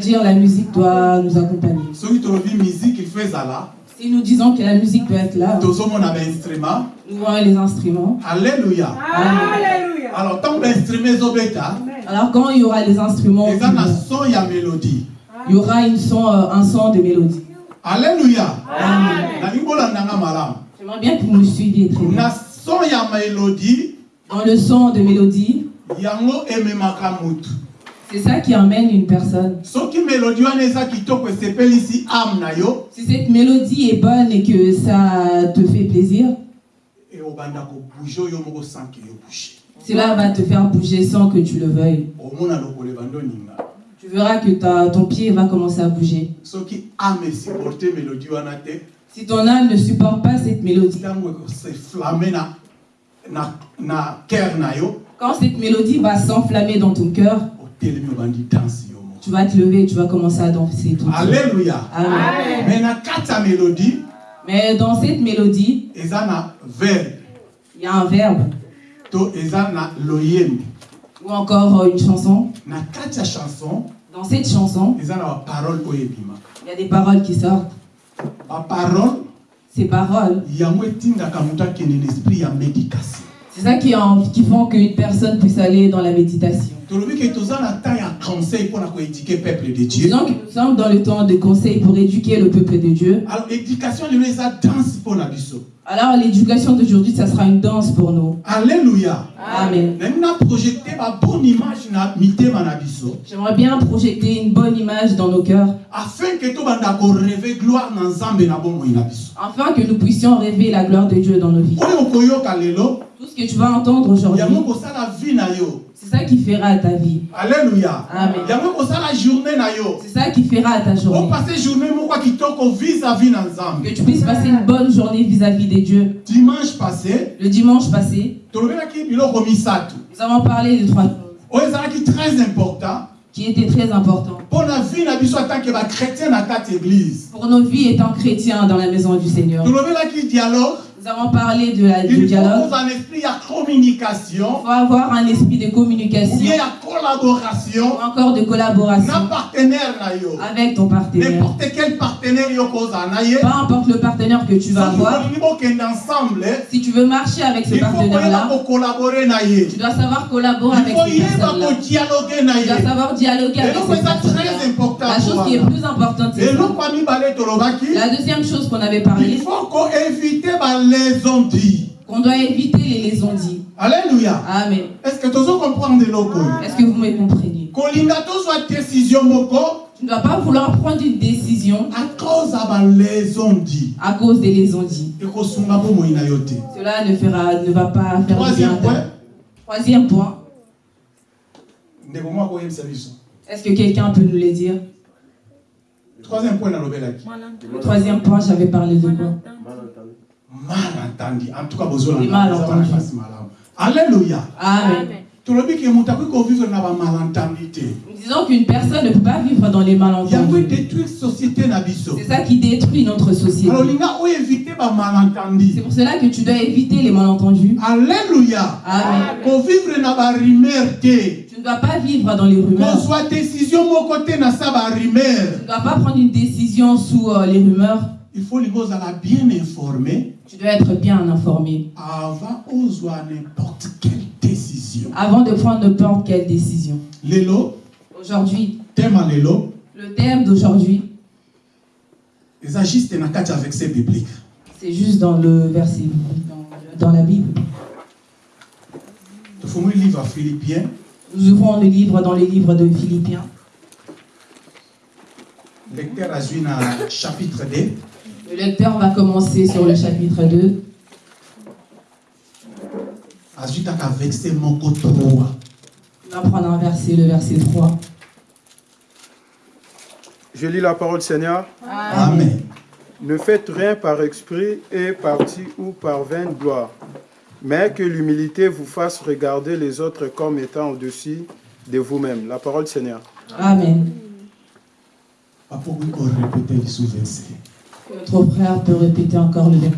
c'est-à-dire la musique doit nous accompagner. Si nous disons que la musique doit être là, nous voyons les instruments. Alléluia. Alléluia. Alors, tant que l'instrument est obéta, Alors quand il y aura les instruments, il y a un son, il y aura une son, euh, un son de mélodie. Alléluia. J'aimerais bien que vous me suiviez très bien. Dans le son de mélodie. C'est ça qui emmène une personne. Si cette mélodie est bonne et que ça te fait plaisir, e cela va te faire bouger sans que tu le veuilles. Tu verras que ta- ton pied va commencer à bouger. Si ton âme ne supporte pas cette mélodie, quand cette mélodie va s'enflammer dans ton cœur, tu vas te lever et tu vas commencer à danser tout Amen. kati ya mélodie. Mais dans cette mélodie, il y a un verbe. Ou encore euh, une chanson. Dans cette chanson, il y a des paroles qui sortent. Ces paroles, yango etindaka c'est ça qui, en- qui font qu'une personne puisse aller dans la méditation. que nous sommes dans le temps de conseil pour éduquer le peuple de Dieu. alors l'éducation d'aujourd'hui, ça sera une danse pour nous. alleluya Amen. J'aimerais bien projeter une bonne image dans nos cœurs, afin que nous puissions rêver la gloire de Dieu dans nos vies. Tout ce que tu vas entendre aujourd'hui, c'est ça qui fera ta vie. alleluya Amen. C'est ça qui fera ta journée. Que tu puisses passer une bonne journée vis-à-vis des dieux. dimanche passé Le dimanche passé, nous avons parlé de trois choses ezalaki très important qui étaient très église pour nos vies étant chrétiens dans la maison du Seigneur. tolobelaki dialogue Nous avons parlé de la, du il faut dialogue. un esprit ya communication. Il faut avoir un esprit de ou bien communication ya collaboration ou encore de collaboration. partenaire avec ton partenaire. n'importe quel partenaire Peu importe le partenaire que tu vas avoir, ensemble si tu veux marcher avec ce il partenaire-là, tu dois savoir collaborer il avec na Tu dois savoir dialoguer avec personne-là. important La chose qui est plus importante, c'est La deuxième chose qu'on avait il parlé, faut koévite balaison dit. Qu'on doit éviter les liaisons dites. alléluia. Amen. est-ce que comprendre eloko oyo Est-ce que vous me comprenez? Tozwa décision moko Tu ne dois pas vouloir prendre une décision à cause ya balaison dit. à cause des Cela ne, fera, ne va pas faire troisième point. Troisième point, est-ce que quelqu'un peut nous le dire? Troisième point Le troisième point, j'avais parlé de quoi? Mal entendu en tout cas na fasi malamu alléluia Amen. disons qu'une personne ne peut pas vivre dans les malentendus. C'est ça qui détruit notre société. C'est pour cela que tu dois éviter les malentendus. alléluia Amen. Tu ne dois pas vivre dans les rumeurs. Tu ne dois pas prendre une décision sous euh, les rumeurs. Il faut linga ozala bien informé Tu dois être bien informé. avant n'importe quelle décision. Avant de prendre n'importe quelle décision. lelo Aujourd'hui, thème ya lelo le thème d'aujourd'hui, eza juste na kati ya verset biblique c'est juste dans le verset, dans, dans la Bible. tofungoli livre ya philippiens. Nous ouvrons le livre dans les livres de Philippiens. lecteur na chapitre 2 Le lecteur va commencer sur le chapitre 2. azwi kaka verset moko 3 Il va prendre un verset, le verset 3. Je lis la parole Seigneur. amen Ne faites rien par esprit et parti ou par vaine gloire, mais que l'humilité vous fasse regarder les autres comme étant au-dessus de vous-même. La parole Seigneur. Amen. Que Notre frère peut répéter encore le verset.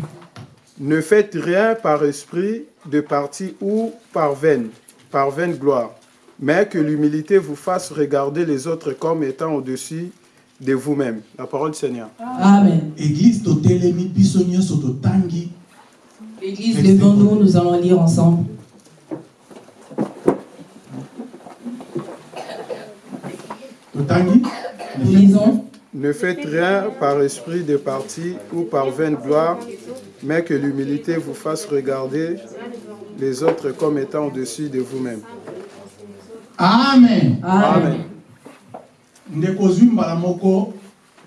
Ne faites rien par esprit de parti ou par vaine, par vaine gloire, mais que l'humilité vous fasse regarder les autres comme étant au-dessus de vous-même. La parole du Seigneur. Amen. église L'église, levons-nous, nous allons lire ensemble. Nous lisons. Ne faites rien par esprit de parti ou par vaine gloire, mais que l'humilité vous fasse regarder les autres comme étant au-dessus de vous-même. amen Amen. moko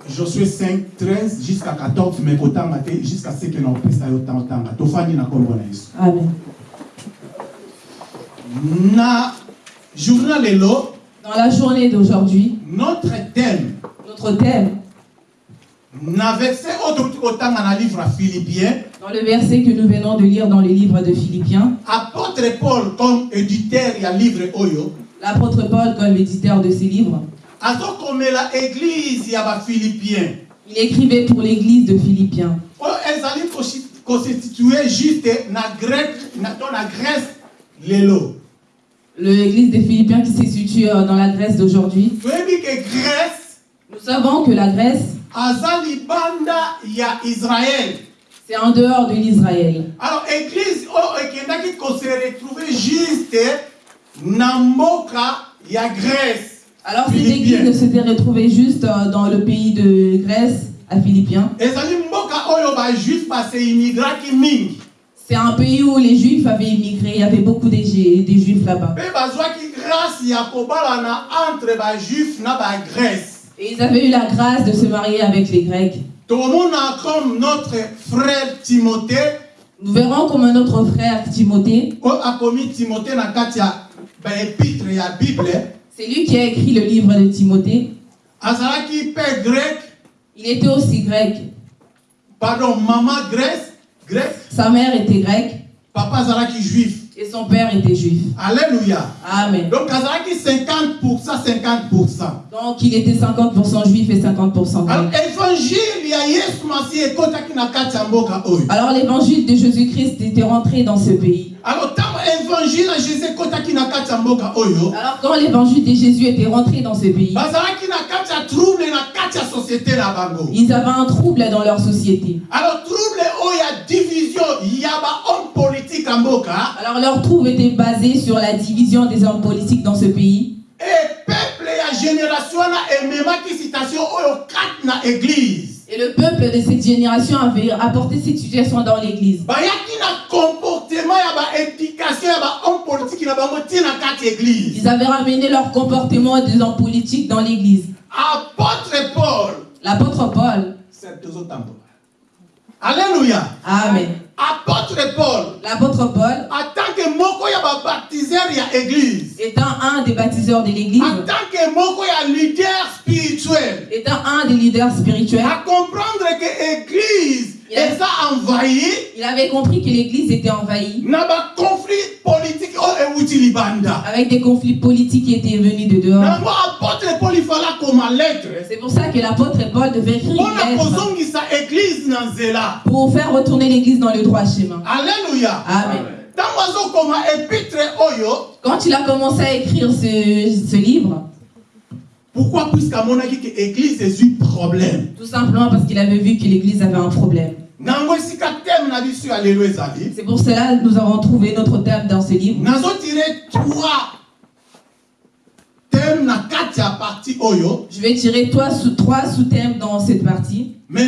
josué 5 13 jusqu'à 14 me kotanga te jusqu'à ce que na opesa yo ntango tanga tofandi na yesu Amen. na journal lelo Dans la journée d'aujourd'hui, notre thème notre thème, dans le verset que nous venons de lire dans le livre de Philippiens, apôtre paul comme éditeur ya livre oyo. L'apôtre Paul, comme l'éditeur de ces livres, il écrivait pour l'église de Philippiens. L'église des Philippiens qui se situe euh, dans la Grèce d'aujourd'hui. grèce Nous savons que la Grèce, c'est en dehors de l'Israël. alors église oyo ekendaki kose retrouve juste na mboka ya grèce Alors cette église s'était retrouvée juste euh, dans le pays de Grèce, à Philippiens. C'est un pays où les Juifs avaient immigré, il y avait beaucoup des, Ju- des Juifs là-bas. Et ils avaient eu la grâce de se marier avec les Grecs. comme notre frère timothée. Nous verrons comme notre frère Timothée, c'est lui qui a écrit le livre de Timothée. grec. Il était aussi grec. pardon mama grèce. Grec Sa mère était grecque. Papa azalaki juif et son père était juif. alléluia Amen. donc azalaki 50 50 Donc il était 50% juif et 50% alors grec. Alors l'évangile de Jésus-Christ était rentré dans ce pays. alors Alors quand l'évangile de Jésus était rentré dans ce pays, bango ils avaient un trouble dans leur société. alors Alors leur trouble était basé sur la division des hommes politiques dans ce pays. Et le peuple de cette génération avait apporté cette situation dans l'église. Ils avaient ramené leur comportement des hommes politiques dans l'église. apôtre paul L'apôtre Paul, alléluia Amen. Apôtre paul. L'apôtre Paul, en tant que moko ya babaptiseur ya église. Étant un des baptiseurs de l'église, en tant que moko ya leader spirituel. Étant un des leaders spirituels, à comprendre que envahi il avait compris que l'église était envahie. Avec des conflits politiques qui étaient venus de dehors. C'est pour ça que l'apôtre Paul devait écrire une lettre pour faire retourner l'église dans le droit chemin. alleluya Amen. oyo Quand il a commencé à écrire ce, ce livre, pourquoi puisque amonaki ke église ezwi problème? Tout simplement parce qu'il avait vu que l'église avait un problème. C'est pour cela que nous avons trouvé notre thème dans ce livre. nazotire trois thème na kati ya parti oyo Je vais tirer trois sous- trois sous-thèmes dans cette partie, mais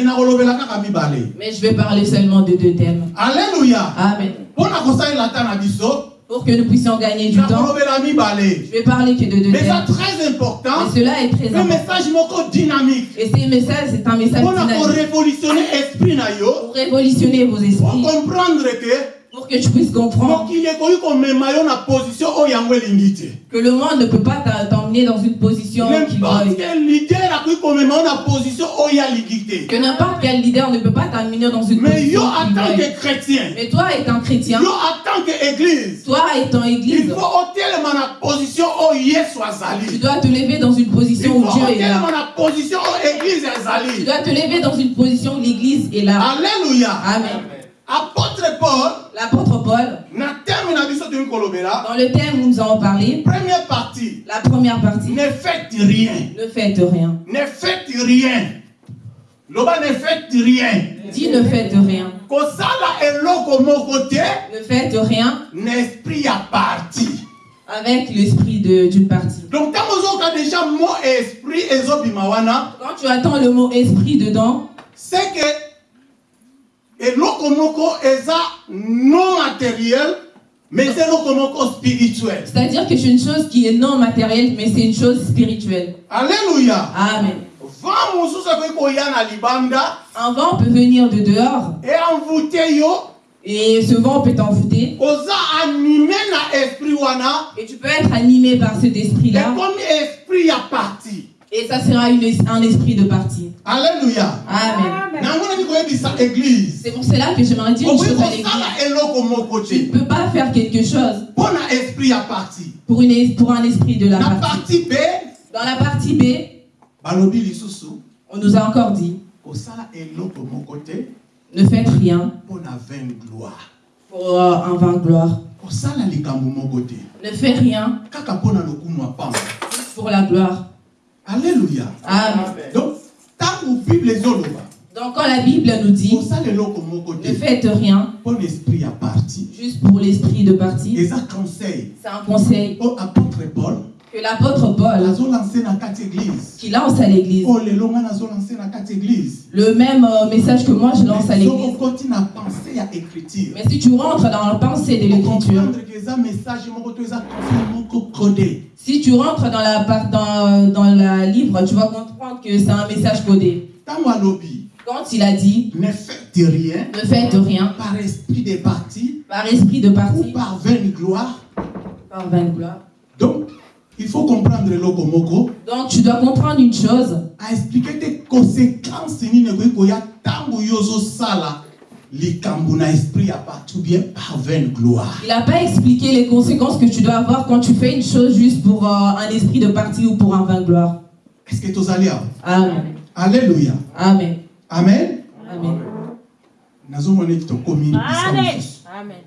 je vais parler seulement de deux thèmes. alleluya Amen. na biso Pour que nous puissions gagner du temps, je vais parler que de deux mais ça très important. Et cela est très un important. message moko dynamique Et ce message, c'est un message dynamique. korévolutionner esprit na yo pour révolutionner vos esprits, comprendre ke pour que tu puisses comprendre que le monde ne peut pas t'emmener dans une position qui Que n'importe quel leader ne peut pas t'amener dans une mais position qui tant veuille. que chrétien Mais toi, étant chrétien, yo en tant que église toi, étant il église, tu dois te lever dans une position où Dieu est là. Tu dois te lever dans une position où l'église est là. alléluia Amen. Apôtre paul L'apôtre Paul, dans le thème où nous avons parlé, première partie. La première partie, ne faites rien. Ne faites rien. ne faites rien. Loba ne faites rien. Dis ne faites rien. Ne faites rien. na esprit ya parti avec l'esprit de- d'une partie. donc Quand tu attends le mot esprit dedans, c'est que eloko moko eza non matériel mais eza eloko moko spirituel. C'est-à-dire que c'est une chose qui est non matérielle, mais c'est une chose spirituelle. alléluia. Amen. vent mosusu akoki koya na libanda Un vent peut venir de dehors. Eenvoûte yo? Et ce vent peut t'envoûter. Et tu peux être animé par cet esprit-là. Ekomi esprit ya parti et ça sera une un esprit de partie. alléluia Amen. C'est pour cela que j'aimerais dire une chose à l'église. Tu ne peux pas faire quelque chose parti pour, une, pour un esprit de la partie. parti b Dans la partie B, on nous a encore dit ne faites rien pour euh, un vain gloire. Ne fais rien pour la gloire. Alleluya Amen. donc ntango bible ezoloba Donc quand la Bible nous dit ne te faites rien mpo na esprit ya parti juste pour l'esprit de partie, eza conseil. C'est un conseil. O apôtre paul que l'apôtre Paul qui lance à l'église. o lelo nga nazolanse na kati église Le même euh, message que moi je lance à l'église. Mais si tu rentres dans la pensée de l'écriture, si tu rentres dans la, dans, dans la livre, tu vas comprendre que c'est un message codé. Quand il a dit ne faites rien ne faites rien par esprit des partis par esprit de ou partie, par vaine gloire par vaine gloire. donc il faut comprendre eloko moko Donc tu dois comprendre une chose, aexplike te conséquence nini ekoki koya ntango yo ozosala likambo na esprit ya parti ou bien par vaine gloire il n'a pas expliqué les conséquences que tu dois avoir quand tu fais une chose juste pour euh, un esprit de partie ou pour un vain gloire. est-ce que tozali awa Amen. alléluia Amen. amen Amen. mosusu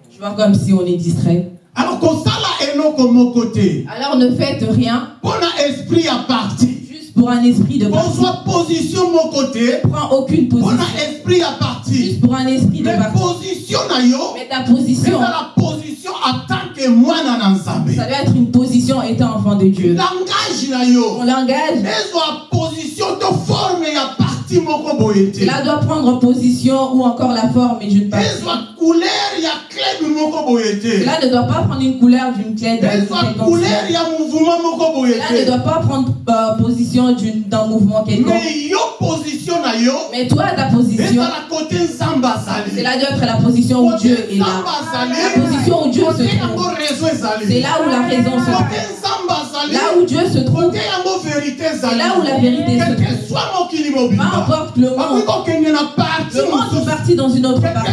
Tu vois comme si on est distrait. alors moko te Alors ne faites rien. Esprit ya parti juste pour un esprit de kozwa position moko te Prends aucune mpo na position. esprit ya parti Juste pour un esprit de mais partie. position Mais ta position, ezala position en tant que mwana na nzambe ça doit être une position étant enfant de Dieu. langage Ton langage, ezwa position to forme ya parti moko boye te cela doit prendre position ou encore la forme d'une partie. ezwa couleur Cela ne doit pas prendre une couleur d'une clé de Cela ne doit pas prendre euh, position d'un mouvement quelconque. mais toi, ta position, cela doit être la position où Dieu est là. La position où Dieu se trouve. C'est là où la raison se trouve. Là où Dieu se trouve, c'est là où la vérité se trouve. Peu importe le monde, le monde est parti dans une autre partie.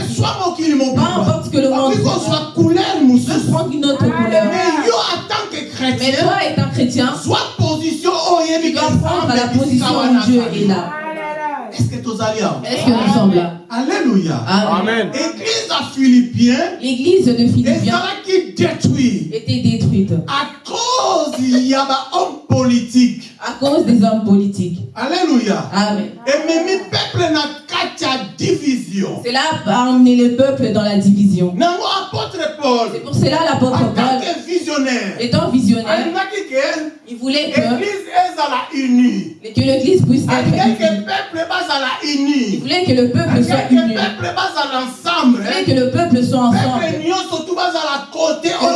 Peu importe que le monde. Kozwa couleur mosusu mais yo en tant que Mais chrétien toi, étant chrétien, soit position oyo tu oyebi dois ke prendre la nzambe position esika où wana Dieu azali. est là. est-ce que tozali awa Est-ce que nous sommes là? Alléluia. Amen. Église ya philippien L'église de Philippiens. ezalaki détruit. Était détruite. À cause ya bahomme politique à cause des hommes politiques. alléluia Amen. ememi peuple na ya division Cela a amené le peuple dans la division. C'est pour cela l'apôtre Paul, étant visionnaire, il voulait que, que l'église puisse être alingaki ke unie. Il voulait que le peuple soit alingaki ke uni. Il voulait que le peuple soit ensemble. Que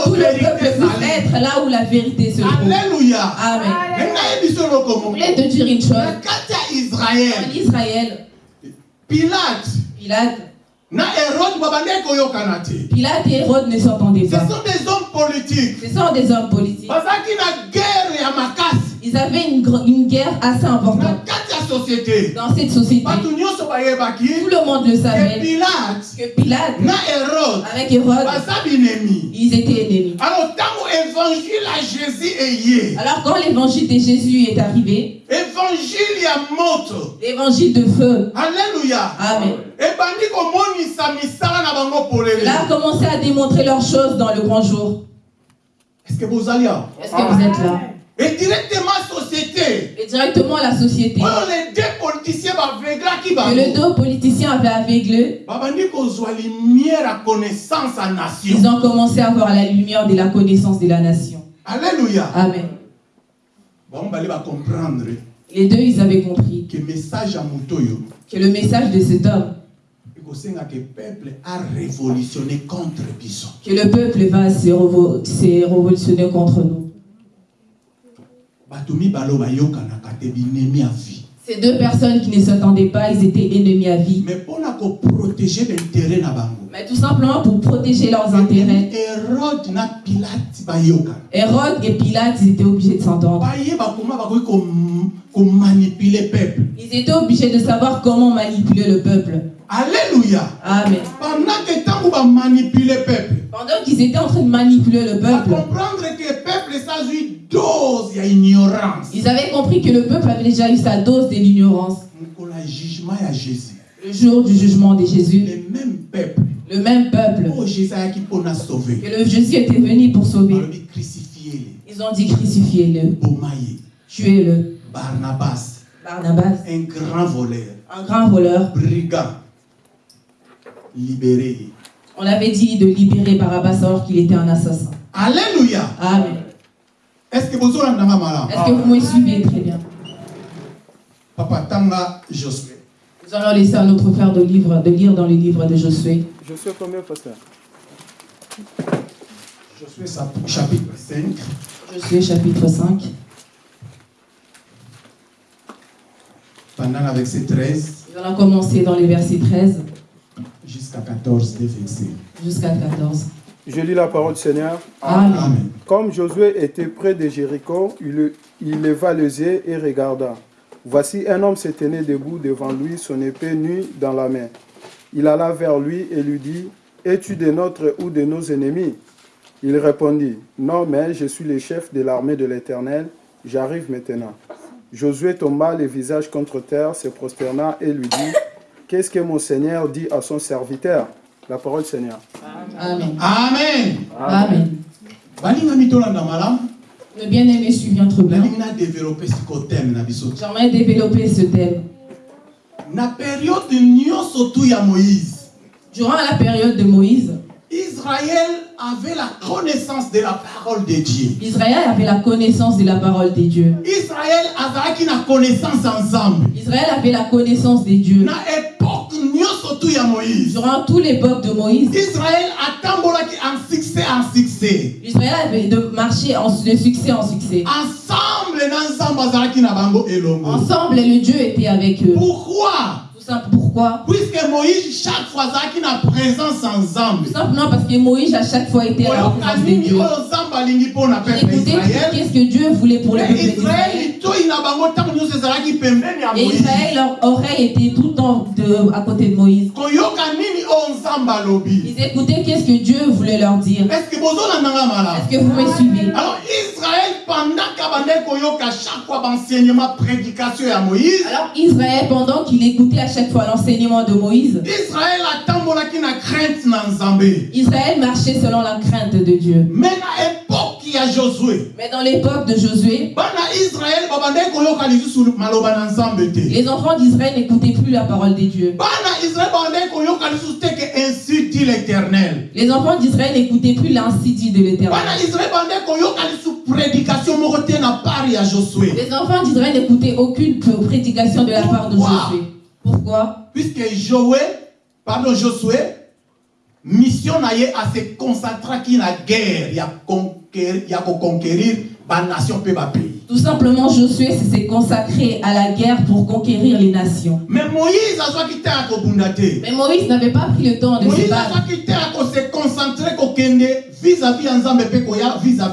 tout le peuple puisse être là où la vérité se trouve. alléluia Amen. Voulais te dire une chose. En Israël, pilate. Pilate, Pilate et Hérode ne s'entendaient ce pas. sont des hommes politiques. Ce sont des hommes politiques. Ils avaient une, une guerre assez importante. Dans cette société. Tout le monde le savait. Que Pilate, avec Hérode, ils étaient ennemis. alors quand l'évangile de Jésus est arrivé, l'évangile de feu, alleluya Amen. Là a commencé à démontrer leurs choses dans le grand jour. est ce que bozali awa Est-ce que vous êtes là? Et directement société Et directement la société. oyo les deux politiciens baveglaki Que bango le deux politiciens avaient aveuglé, ils ont commencé à voir la lumière de la connaissance de la nation. alleluya Amen. bango bali bacomprendre Les deux, ils avaient compris ke message ya moto oyo que le message de cet homme, ekosenga ke peuple a révolutionné contre biso que le peuple va se révolutionner contre nous. bato mibale oyo bayokanaka te binemi ya vie Ces deux personnes qui ne s'attendaient pas, ils étaient ennemis à vie. mais baintere na bango Mais tout simplement pour protéger leurs intérêts. hérode et Pilate, ils étaient obligés de s'entendre. Ils étaient obligés de savoir comment manipuler le peuple. alléluia Amen. pendant qu'ils étaient en train de manipuler le peuple, que ils avaient compris que le peuple avait déjà eu sa dose de l'ignorance. Le jour du jugement de Jésus, le même peuple. Le même peuple, oyo jésus ayaki mpona sauve que le Jésus était venu pour sauver, ils ont dit crucifiez-le, tuez-le. barnabas. Barnabas, un grand voleur. Un grand voleur, brigand. Libéré. On avait dit de libérer Barabbas alors qu'il était un assassin. alléluia. Amen. Est ce que bozolandanga malamu Est-ce que vous me suivez très bien? Papa tanga josué. Nous allons laisser à notre frère de, livre, de lire dans le livre de Josué. Je sais combien, pasteur? Josué chapitre 5 Josué chapitre 5, pendant la verset 13 nous allons commencer dans les versets 13 jusqu'à 14 des versets. jusqu'à 14. Je lis la parole du Seigneur. Amen. Comme Josué était près de Jéricho, il leva les yeux et regarda. Voici un homme se tenait debout devant lui, son épée nue dans la main. Il alla vers lui et lui dit, Es-tu de notre ou de nos ennemis? Il répondit, Non, mais je suis le chef de l'armée de l'Éternel, j'arrive maintenant. Josué tomba le visage contre terre, se prosterna et lui dit, Qu'est-ce que mon Seigneur dit à son serviteur? La parole du Seigneur. Amen. amen Amen. Le bien-aimé sikoteme na biso J'aimerais développer ce thème. na période Durant la période de Moïse, israël avait la connaissance de la parole de dieu Israël avait la connaissance de la parole des dieux. israël azalaki na connaissance nzambe Israël avait la connaissance des dieux. na époque nyonso ya moïse Durant toute l'époque de Moïse, israël atambolaki en succès en succès Israël avait de marcher en, de succès en succès. ensemble na nzambe azalaki na bango elongo Ensemble, le Dieu était avec eux. pourquoi? Tout. Pourquoi? Puisque moïse chaque fois azalaki na présence ya nzambe Tout simplement parce que Moïse, à chaque fois, était à la présence de Dieu. Écoutez, qu'est-ce que Dieu voulait pour le peuple d'Israël? Et Israël, leur oreille était tout le temps de- à côté de Moïse. Ils écoutaient qu'est-ce que Dieu voulait leur dire? Est-ce que vous me suivez? Alors israël pendant koyoka chaque fois baenseignement prédication ya moïse Alors Israël, pendant qu'il écoutait à chaque fois l'enseignement de Moïse, Israël marchait selon la crainte de Dieu. Mais dans l'époque de Josué, les enfants d'Israël n'écoutaient plus la parole des dieux. Les enfants d'Israël n'écoutaient plus l'ainsi dit de l'Éternel. Les enfants d'Israël n'écoutaient aucune prédication de la part de Josué. Pourquoi? Puisque Josué, pardon Josué, mission a se concentraki na guerre ya conquérir ko conquérir ba nation pays. Tout simplement, Josué s'est consacré à la guerre pour conquérir les nations. me moïse azwaki te ya kobunda te Mais Moïse n'avait pas pris le temps de se moïse battre.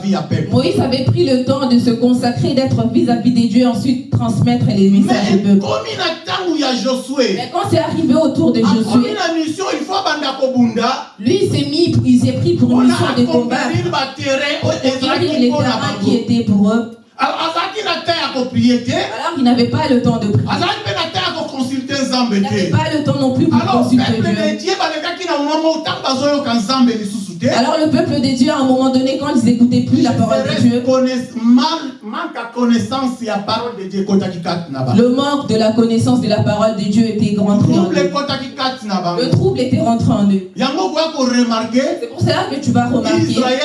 ya peuple Moïse avait pris le temps de se consacrer, d'être vis-à-vis des dieux, ensuite transmettre les messages mais du peuple. Mais quand c'est arrivé autour de Josué, lui s'est mis, il s'est pris pour une mission de baterrain oyo conquérir les terrains qui étaient pour eux. Alors, il n'avait pas le temps de prier. Il n'avait pas le temps non plus pour alors consulter Dieu. lisusu te Alors le peuple de Dieu, à un moment donné, quand ils n'écoutaient plus la parole de Dieu, le manque de la connaissance de la parole de Dieu était en eux. bango Le trouble était rentré en eux. C'est pour cela que tu vas remarquer israel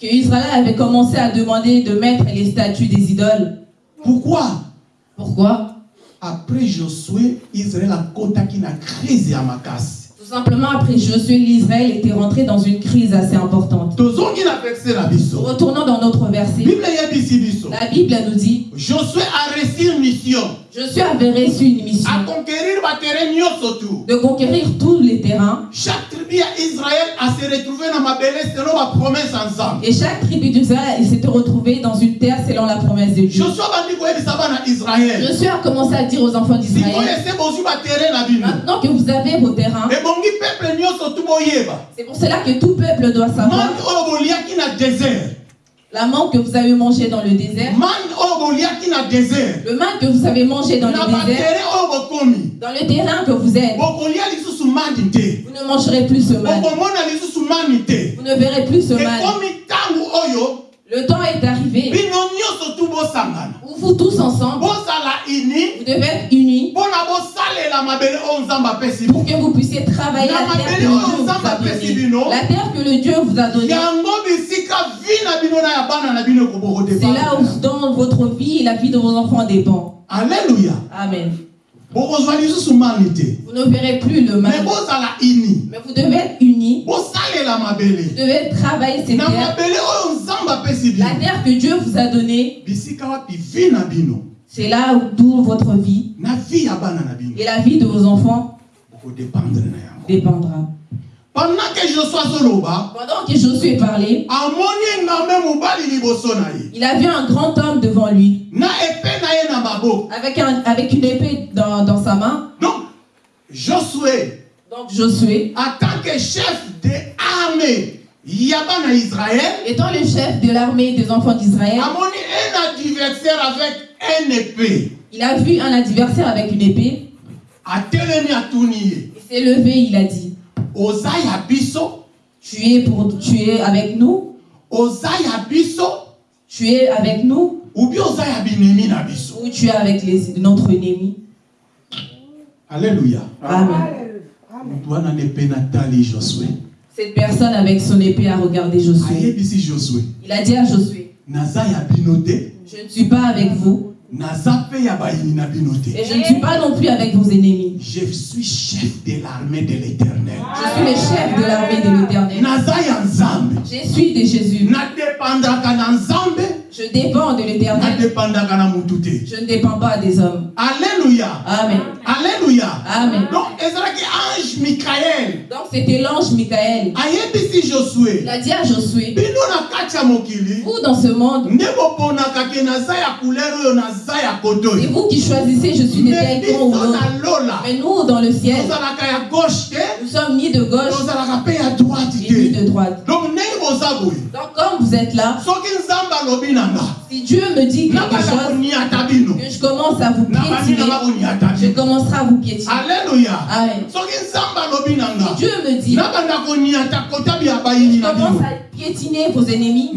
que Israël avait commencé à demander de mettre les statues des idoles. pourquoi? Pourquoi? Après josué israel akotaki na crise ya makasi Tout simplement, après Josué, l'Israël était rentré dans une crise assez importante. Retournons dans notre verset. La Bible nous dit josué a reçu une mission Josué avait reçu une mission. De conquérir tous les terrains. Chaque tribu ya israel ase retrouve na mabele selon bapromese ya nzambe et chaque tribu d'Israël s'était retrouvé dans une terre selon la promesse de Dieu. josué a commencé à dire aux enfants d'Israël. Maintenant que vous avez vos terrains, c'est pour cela que tout peuple doit savoir. La manque que vous avez mangé dans le désert, le manque que vous avez mangé dans le désert, dans le terrain que vous êtes. Vous ne mangerez plus ce mal. Vous ne verrez plus ce mal. Le temps est arrivé vous tous ensemble, vous devez être unis pour que vous puissiez travailler la terre que le Dieu vous a donnée. La terre que le Dieu vous a donnée. C'est là où dans votre vie et la vie de vos enfants dépend. alleluya Amen. Vous ne verrez plus le mal. Mais vous devez être unis. Vous devez travailler ces terres. La terre que Dieu vous a donnée, c'est là où d'où votre vie et la vie de vos enfants dépendra. Pendant que josué Pendant que Josué parlait, il a vu un grand homme devant lui. Avec, un, avec une épée dans, dans sa main. donc josué Donc Josué, en tant que chef de armée ya bana israel étant le chef de l'armée des enfants d'Israël, un adversaire avec un épée. il a vu un adversaire avec une épée. Il s'est levé, il a dit Tu es, pour, tu es avec nous. Tu es avec nous. Ou tu es avec les, notre ennemi. Alleluya Amen. Cette personne avec son épée a regardé Josué. Il a dit à Josué Je ne suis pas avec vous et je ne suis pas non plus avec vos ennemis. je suis chef de l'armée de l'éternel Je suis le chef de l'armée de l'éternel. Je suis de Jésus. Je dépends de l'éternel. Je ne dépends pas des hommes. alleluya Amen. alleluya Amen. donc ange mikael Donc c'était l'ange Michael. ayebisi josue Il a dit à Josué Vous dans ce monde, c'est vous qui choisissez je suis de camp ou Mais nous dans le ciel, nous sommes ni de gauche. Ni de droite. Donc comme vous êtes là, si Dieu me dit quelque chose, que je commence à vous piétiner, je commencerai à vous piétiner. nga Si Dieu me dit, je commence à piétiner vos ennemis,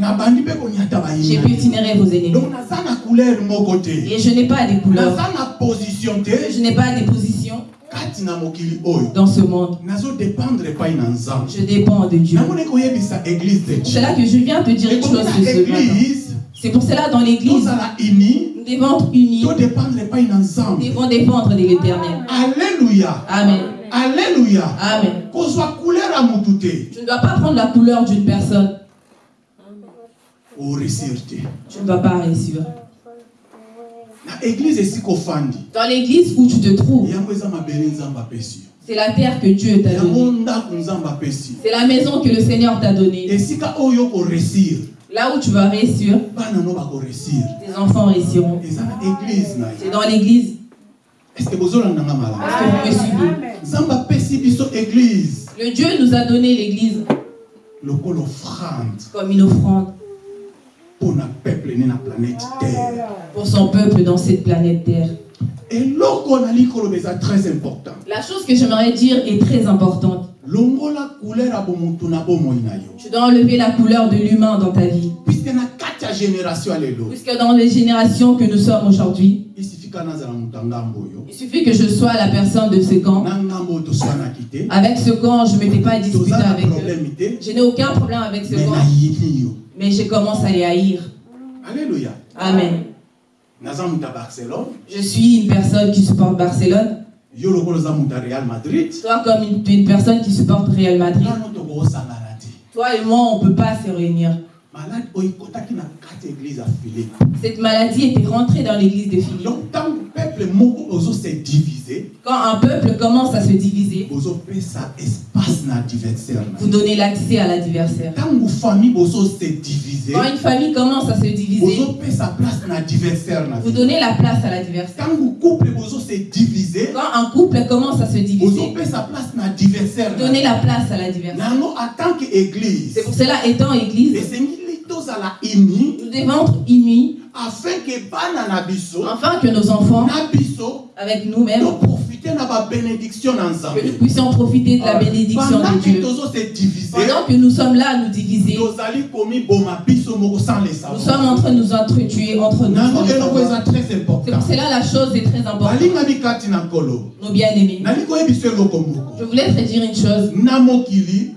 je piétinerai vos ennemis. Et je n'ai pas des couleurs, je n'ai pas des positions dans ce monde. Je dépends de Dieu. C'est là que je viens te dire une chose ce matin. C'est pour cela dans l'église, nous devons être unis, nous devons dépendre de l'éternel. alleluya Amen. alleluya Amen. Tu ne dois pas prendre la couleur d'une personne. Tu ne vas pas réussir. Dans l'église où tu te trouves, c'est la terre que Dieu t'a donnée. C'est la maison que le Seigneur t'a donnée. Là où tu vas réussir, tes enfants réussiront. C'est dans l'église. estce que vous me suivez Le Dieu nous a donné l'église. Comme une offrande. Terre. pour son peuple dans cette planète Terre. La chose que j'aimerais dire est très importante. Tu dois enlever la couleur de l'humain dans ta vie. Puisque dans les générations que nous sommes aujourd'hui, il suffit que je sois la personne de ce camp. Avec ce camp, je ne m'étais pas disputé avec eux. Je n'ai aucun problème avec ce camp, mais je commence à les haïr. alleluya Amen. Je suis une personne qui supporte Barcelone. Real madrid Toi, comme une, une personne qui supporte Real Madrid. Toi et moi, on ne peut pas se réunir. philipe Cette maladie était rentrée dans l'église de Philippe. Peuple moko Quand un peuple commence à se diviser, bozopesa espace na adversaire na vous donnez l'accès à l'adversaire. ntango famille bozose divise Quand une famille commence à se diviser, bozopesa place na adversaire na vous donnez la place à l'adversaire. ntango couple bozose divise Quand un couple commence à se diviser, bozopesa place na adversaire vous donnez la place à l'adversaire. en tant église C'est pour cela, étant église, nous devons être unis afin que nos enfants, avec nous-mêmes, que nous puissions profiter de la bénédiction de Dieu. Pendant que nous sommes là à nous diviser, nous sommes en train de nous entretuer entre nous. C'est pour cela la chose est très importante. Nos bien-aimés. Je voulais te dire une chose.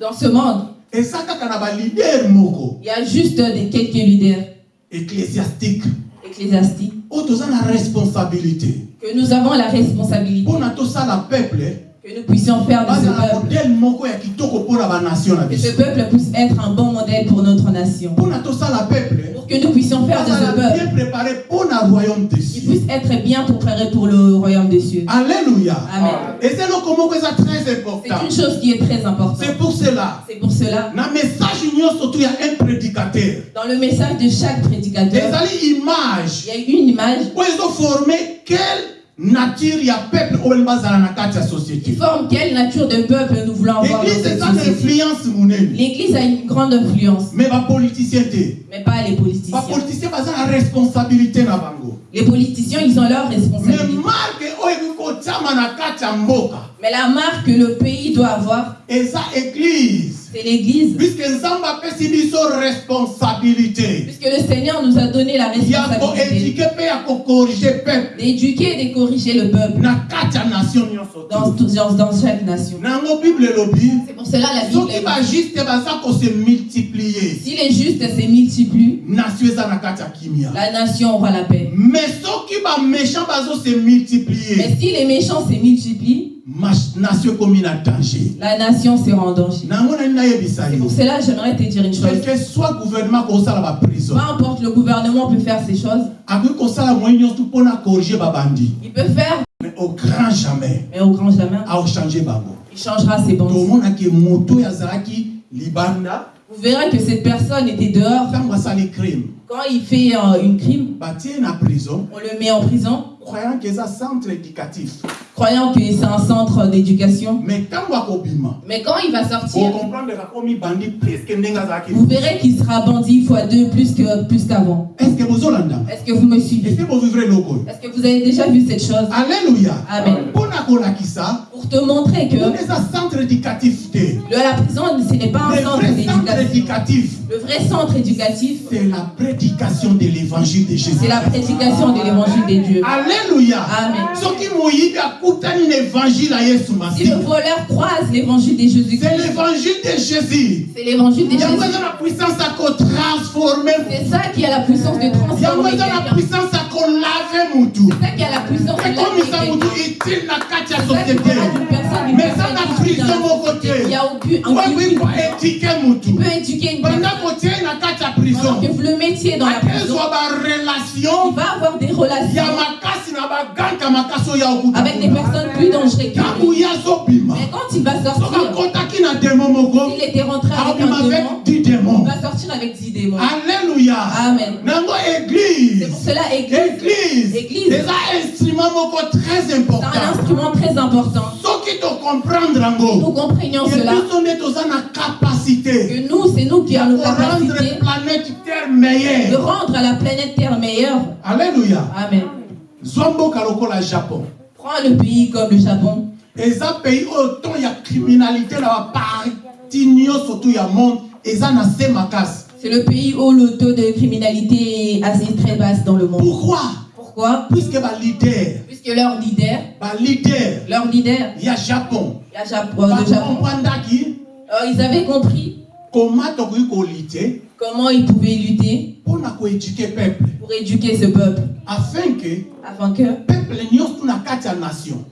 Dans ce monde, il y a juste des quelques leaders ecclésiastique. Ecclésiastiques oyo toza na responsabilité. Que nous avons la responsabilité. Mpona tosala peuple que nous puissions faire de ce peuple. Que ce peuple puisse être un bon modèle pour notre nation. mpona tosala peuple Pour que nous puissions faire de ce peuple. bien préparé mpona royaume de qui cieux. puisse être bien préparé pour le royaume des cieux. alléluia. Amen. moko eza très C'est important une chose qui est très importante. c'est pour cela. C'est pour cela, na message nyonso tu ya un prédicateur. Dans le message de chaque prédicateur, il y a une image. Oyo ezoforme quelle nature ya peuple oyo bazala na kati ya société. Forme quelle nature de peuple nous voulons avoir dans église cette eza na influence monene L'Église a une grande influence, mais bapoliticien te mais pas les politiciens. bapoliticien baza na responsabilité na bango. Les politiciens, ils ont leur mais responsabilité. marke oyo Mais la marque que le pays doit avoir, c'est l'Église. puisque le Seigneur nous a donné la responsabilité. d'éduquer et de corriger le peuple. Dans, dans, chaque nation. C'est pour cela la Bible. multiplier. Si les justes se multiplient, la nation aura la paix. Mais si les méchants se multiplient, nation ekomi na danger. La nation sera en danger. yo. pour cela j'aimerais te dire une chose. que soit gouvernement kosala baprison Peu importe, le gouvernement peut faire ces choses. Il peut faire, mais au grand jamais. mais au grand jamais, aochange bango il changera ses libanda. Vous verrez que cette personne était dehors. Quand il fait euh, une crime, prison. on le met en prison, croyant que eza centre éducatif croyant que c'est un centre d'éducation. mais quand il va sortir, vous verrez qu'il sera bandit fois deux plus que plus qu'avant. Est-ce que vous me suivez? Est-ce que vous avez déjà vu cette chose? Alleluya Amen. Pour te montrer que le- la prison, ce n'est pas un le centre vrai centre d'éducation. éducatif Le vrai centre éducatif, c'est la prédication de l'évangile de jésus c'est la prédication de l'évangile de Dieu. alleluya Amen. Si le voleur croise l'évangile de c'est Jésus-Christ, l'évangile de jésus. C'est l'évangile de Jésus. C'est ça qui a la puissance de transformer C'est ça qui a la puissance de laver C'est te n'y a aucune. Tu peux éduquer une personne. Pendant que le mettiez dans la prison, il va avoir des relations avec des personnes plus dangereuses Mais quand il va sortir, s'il était rentré avec un démon, 10 il va sortir avec 10 démons. alleluya Amen. C'est pour cela, Église, église. C'est un instrument très important. Nous comprenions cela, que nous, c'est nous qui avons la capacité planète terre de rendre à la planète Terre meilleure. alleluya Amen. Zwa mboka lokola japon. Prends le pays comme le Japon. eza pays oyo ton ya criminalité na baparti nyonso tu ya monde eza na se makasi C'est le pays où le taux de criminalité est assez très basse dans le monde. pourquoi? Pourquoi? Puisque balider Puisque leur leader, balider leur leader, ya japon. La Japon, le Japon, bakomprandaki euh, ils avaient compris comment ils pouvaient lutter pour éduquer ce peuple, afin ke afin que,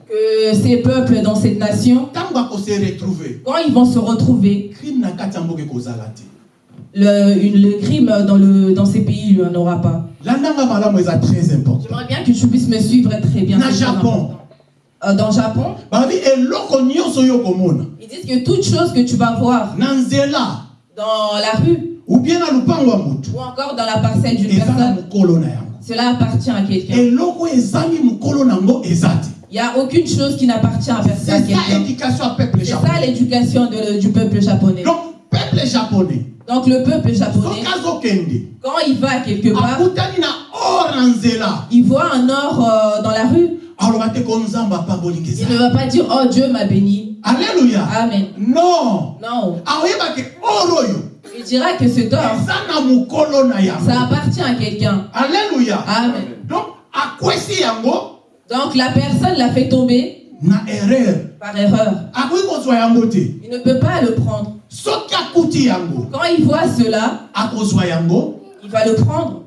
que ces peuples dans cette nation, quand ils vont se retrouver, le, une- le crime dans, le, dans ces pays, il n'y en aura pas. J'aimerais bien que tu puisses me suivre très bien. Très Japon. Euh, dans Japon, okomona ils disent que toute chose que tu vas voir na nzela dans la rue. Ou bien na lupango ya motu ou encore dans la parcelle d'une eza na personne, mokolo na yango. Cela appartient à quelqu'un. eloko oyo ezangi mokolo nango eza te. Il n'y a aucune chose qui n'appartient à personne. c'est ça C'est l'éducation de- du peuple japonais. donc peuple japonais Donc le peuple japonais, quand il va quelque part, il voit un or euh, dans la rue, il ne va pas dire Oh Dieu m'a béni. Alleluya Amen. non Non. aoyeba ke or oyo Il dira que cet or, eza na mokolo na ça appartient à quelqu'un. alleluya Amen. donc akwesi yango Donc la personne l'a fait tomber na erreur par erreur. Il ne peut pas le prendre. Quand il voit cela, il va le prendre.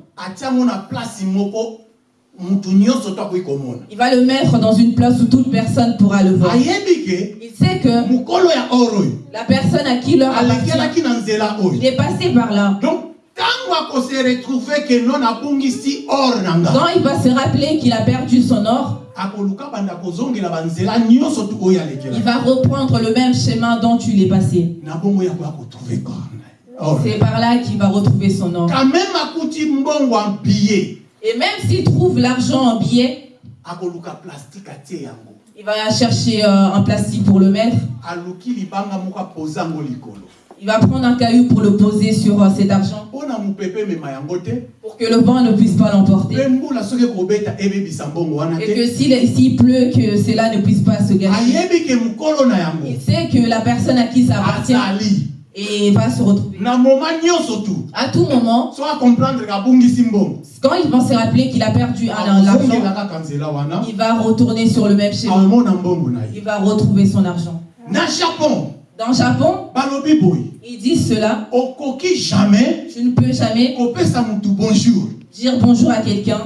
Il va le mettre dans une place où toute personne pourra le voir. Il sait que la personne à qui l'heure appartient, il est passé par là. donc il va se rappeler qu'il a perdu son or, il va reprendre le même chemin dont tu l'es passé. C'est par là qu'il va retrouver son or. Et même s'il trouve l'argent en billet, akoluka plastique atie yango. il va chercher euh, un plastique pour le mettre. Il va prendre un caillou pour le poser sur euh, cet argent. Pour que le vent ne puisse pas l'emporter. Et que s'il pleut, que cela ne puisse pas se gâcher. Il sait que la personne à qui ça appartient et va se retrouver. À tout moment, quand il va se rappeler qu'il a perdu un- nzela wana il va retourner sur le même schéma. na Il va retrouver son argent. Dans le Japon, ils disent cela. jamais Tu ne peux jamais bonjour dire bonjour à quelqu'un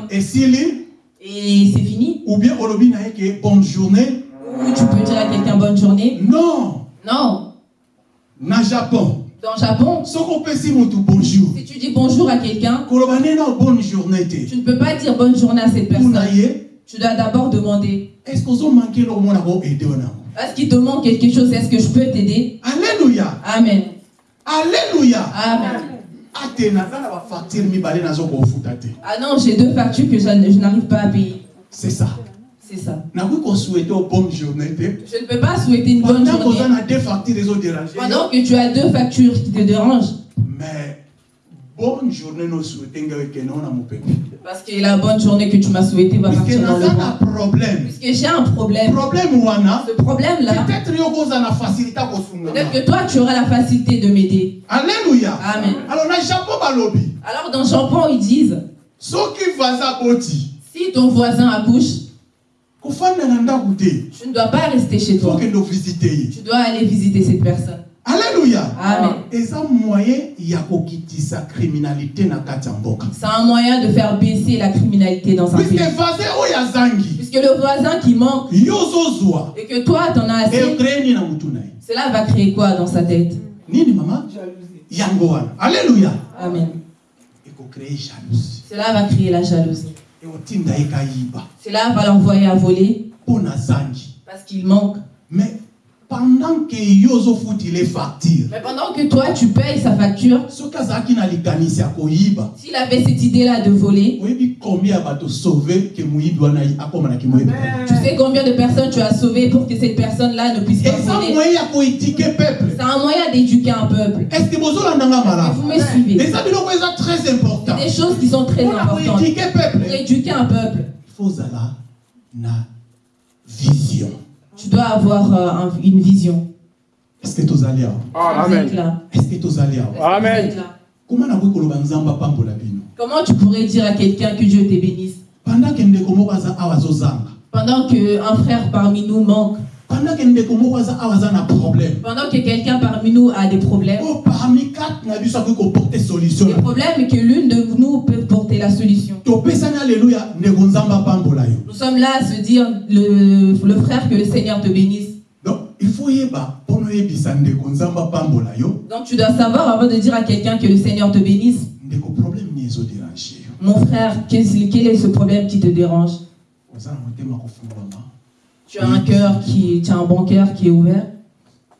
et c'est fini. ou bien bonne journée Ou tu peux dire à quelqu'un bonne journée. non Non. Na japon. Dans le Japon, bonjour. si tu dis bonjour à quelqu'un, bonne journée tu ne peux pas dire bonne journée à cette personne. Tu dois d'abord demander. est-ce qu'il te manque quelque chose? Est-ce que je peux t'aider? Alleluya Amen. alleluya Amen. Ah non, j'ai deux factures que je n'arrive pas à payer. c'est ça C'est ça. bonne journée Je ne peux pas souhaiter une bonne pendant journée na deux facture ezoderange pendant que tu as deux factures qui te dérangent. mais bonne journée nosouete ngai ekende ona mopepe Parce que la bonne journée que tu m'as souhaitée va partir dans le na problème Puisque j'ai un problème. problème wana Ce peut-être na facilité peut-être que toi, tu auras la facilité de m'aider. alleluya Amen. alors na japon balobi Alors dans Japon, ils disent, soki vaza boti si ton voisin accouche, kofanda na ndako te tu ne dois pas rester chez toi. Tu dois aller visiter cette personne. alleluya Amen. C'est un moyen de faire baisser la criminalité dans un puisque pays. Puisque le voisin qui manque et que toi t'en as assez, cela va créer quoi dans sa tête? Nini mama? Yango wana alleluya Amen. Cela va créer la jalousie. Cela va l'envoyer à voler. Parce qu'il manque. mais pendant ke yo ozofutile facture. Mais pendant que toi tu payes sa facture, soki azalaki na likanisi ya koyiba. s'il avait cette idée-là de voler, oyebi combien ya bato sauve ke moyibi wana akomanaki moyebi tu sais combien de personnes tu as sauvées pour que cette personne-là ne puisse pas eza voler? moyen ya koétike peuple. C'est un moyen d'éduquer un peuple. est ce que bozolandanga Et vous malamu me suivez. eza biloko eza très important des choses qui sont très importantes. koédike peuple. Pour éduquer un peuple, il faut ozala na vision tu dois avoir euh, un- une vision. est ce que awa Vous êtes Amen. que Est-ce que Amen. koloba nzambe apambola bino Comment tu pourrais dire à quelqu'un que Dieu te bénisse? Pendant qu'un frère parmi nous manque, pendant que quelqu'un parmi nous a des problèmes Le problème est que l'une de nous peut porter la solution. Nous sommes là à se dire, le, le frère, que le Seigneur te bénisse. donc tu dois savoir avant de dire à quelqu'un que le Seigneur te bénisse, mon frère, quel est ce problème qui te dérange oza na motema kofungwama Tu as un cœur qui, tu as un bon cœur qui est ouvert.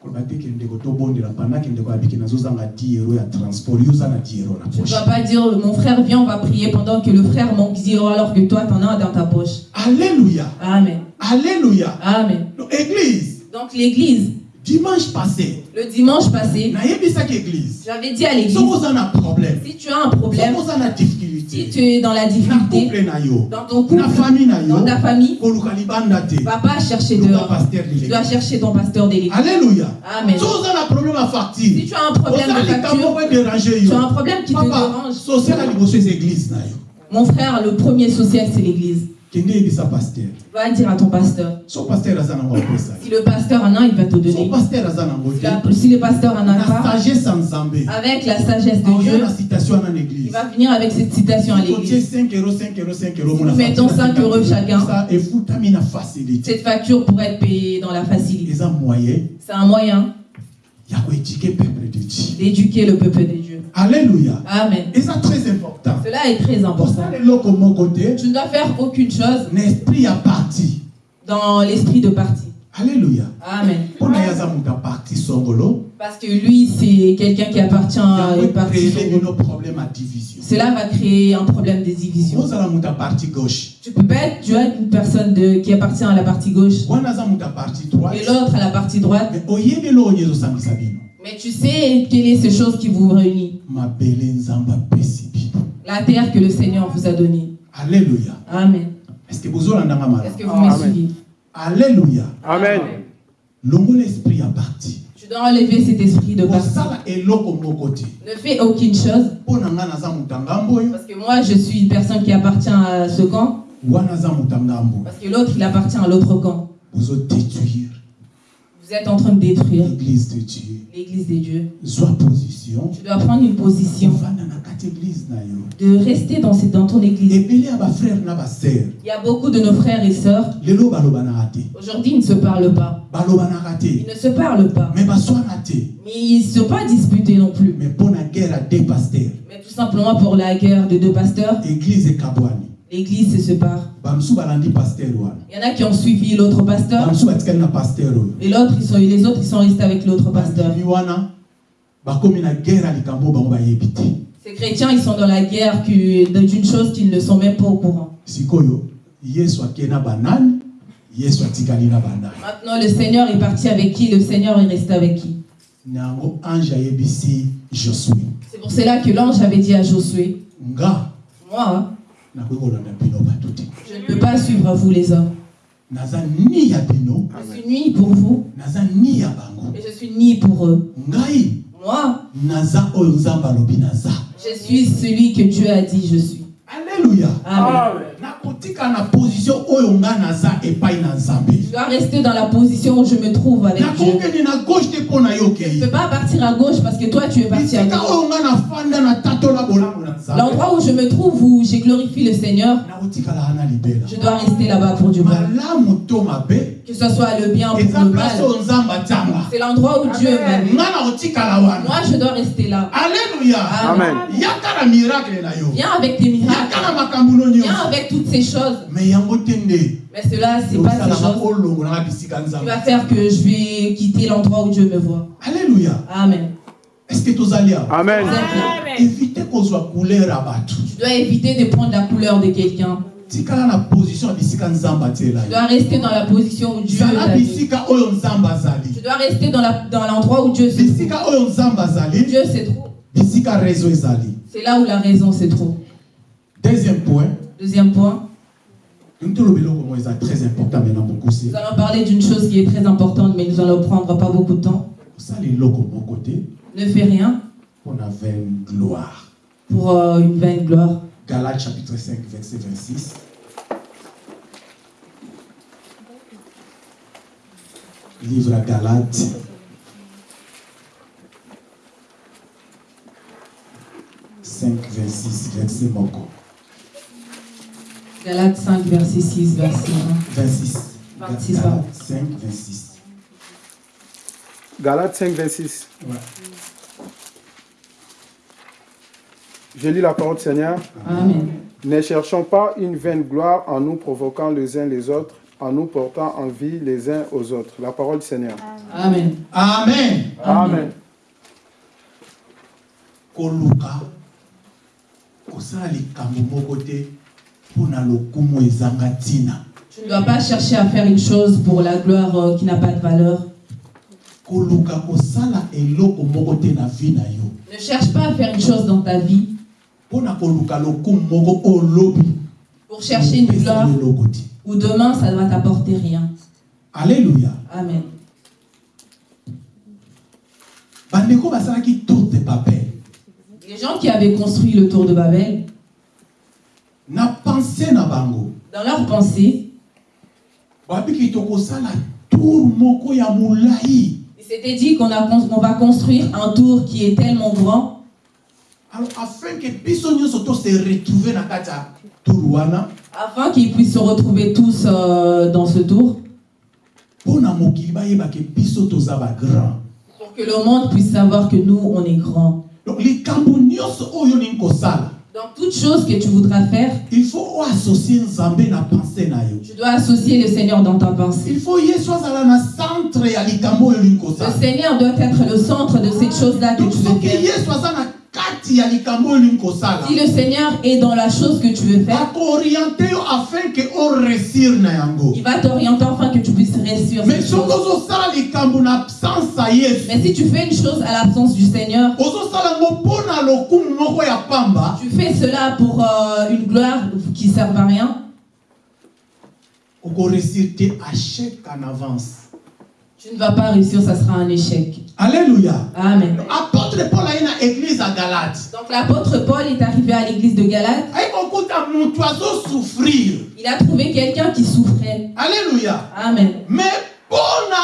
koloba te ke ndeko tobondela pendant ke ndeko abiki nazozanga 10 euro ya transport yo oza na 10 euro na Tu ne dois pas dire, mon frère, viens, on va prier pendant que le frère manque 10 euros alors que toi, tu en as dans ta poche. alléluia Amen. alléluia Amen. Église Donc l'église, dimanche passé. Le dimanche passé, j'avais dit à l'église, si tu as un problème, si difficulté. tu es dans la difficulté, dans ton couple, dans ta famille, va pas chercher dehors. Tu dois chercher ton pasteur de l'église. alléluia. Amen. Si tu as un problème de facture, tu as un problème qui te dérange. Mon frère, le premier social, c'est l'église. Va dire à ton pasteur. Si le pasteur en a, il va te donner. Si, le pasteur en a pas, avec la sagesse de Dieu, il va venir avec cette citation à l'église. 5 euros 5 euros 5 euros Nous mettons 5 euros chacun. Cette facture pourrait être payée dans la facilité. C'est un moyen ya koédike peuple de dieu d'éduquer le peuple de Dieu. Alléluia Amen. eza très important Cela est très important. Tu ne dois faire aucune chose na esprit ya parti dans l'esprit de parti. alléluia Amen. Parce que lui, c'est quelqu'un qui appartient à une partie. Cela va créer un problème de division. Tu peux pas être, tu as une personne de, qui appartient à la partie gauche et l'autre à la partie droite, mais tu sais quelle est cette chose qui vous réunit? La terre que le Seigneur vous a donnée. alléluia Amen. est-ce que bozolandanga Est-ce que vous me Amen. suivez alléluia Amen. longola esprit ya parti Tu dois enlever cet esprit de parti. Ne fais aucune chose parce que moi je suis une personne qui appartient à ce camp parce que l'autre il appartient à l'autre camp. bozodétruire Vous êtes en train de détruire l'église de dieu l'église de Dieu. zwa position Tu dois prendre une position de rester dans, cette- dans ton église. Il y a beaucoup de nos frères et sœurs. Aujourd'hui, ils ne se parlent pas. Ils ne se parlent pas. Mais ils ne sont pas disputés non plus. me mpo na guerre de paster Mais tout simplement pour la guerre de deux pasteurs, église ekabwani l'église se sépare. Il y en a qui ont suivi l'autre pasteur. Et l'autre, ils sont, les autres, ils sont restés avec l'autre pasteur. Ces chrétiens, ils sont dans la guerre d'une chose qu'ils ne sont même pas au courant. Maintenant, le Seigneur est parti avec qui? Le Seigneur est resté avec qui? C'est pour cela que l'ange avait dit à Josué, moi, je ne peux pas suivre vous les hommes. Je suis ni pour vous et je suis ni pour eux. Moi, je suis celui que Dieu a dit je suis. Nzambe Je dois rester dans la position où je me trouve avec Dieu. Je ne peux pas partir à gauche parce que toi tu es parti à gauche. L'endroit où je me trouve, où j'ai glorifié le Seigneur, je dois rester là-bas pour du mal. Que ce soit le bien ou eza le mal. C'est l'endroit où Dieu m'aime. Moi, je dois rester là. alleluya Amen. yaka na miracle na yo Viens avec tes miracles. Viens avec toutes ces choses. Mais cela, c'est pas ces choses qui va faire que je vais quitter l'endroit où Dieu me voit. alleluya Amen. est ce que tozali awa? Amen. Vous êtes là. évite kozwa couleur ya bato Tu dois éviter de prendre la couleur de quelqu'un. Tu dois rester dans la position où Dieu azali Tu dois rester dans l'endroit où Dieu se trouve. Dieu se trouve. C'est là où la raison se trouve. Deuxième point. Deuxième point, nous allons parler d'une chose qui est très importante, mais nous allons prendre pas beaucoup de temps. Ne fais rien. mpo na vaine gloire pour euh, une vaine gloire. Galates chapitre 5 verset 26 livre à Galates. Cinq verset moko Galates 5, verset 6, verset 26 26, Galates 5 26 Galates 5, 26. Ouais. Je lis la parole du Seigneur. 1. Amen. Ne cherchons pas une vaine gloire en nous provoquant les uns les autres, en nous portant envie les uns aux autres. La parole du Seigneur. Amen. Amen Amen. koluka Tu ne dois pas chercher à faire une chose pour la gloire euh, qui n'a pas de valeur. Ne cherche pas à faire une chose dans ta vie pour chercher une gloire où demain ça ne va t'apporter rien. alleluya Amen. Les gens qui avaient construit le tour de Babel, na pense na bango dans leur pensée, babiki tokosala tour moko ya molai ils s'étaient dit qu'on on va construire un tour qui est tellement grand. Alors afin ke biso nyonso tose retrouve na kati ya tour wana afin qu'ils puissent se retrouver tous euh, dans ce tour, na pour que le monde puisse savoir que nous, on est grands. donc Dans toute chose que tu voudras faire, il faut oassocie nzambe na pense na yo tu dois associer le Seigneur dans ta pensée. il faut yesu azala na centre ya likambo oyo olingi Le Seigneur doit être le centre de cette chose-là que donc tu veux faire. yesu Si le Seigneur est dans la chose que tu veux faire, il va t'orienter afin que tu puisses réussir mais si tu fais une chose à l'absence du Seigneur, tu fais cela pour euh, une gloire qui ne sert à rien, okoresir te achec en avance tu ne vas pas réussir, ça sera un échec. alléluia Amen. apôtre paul aye na église ya galate Donc l'apôtre Paul est arrivé à l'église de Galate, il a trouvé quelqu'un qui souffrait. alléluia Amen. mais na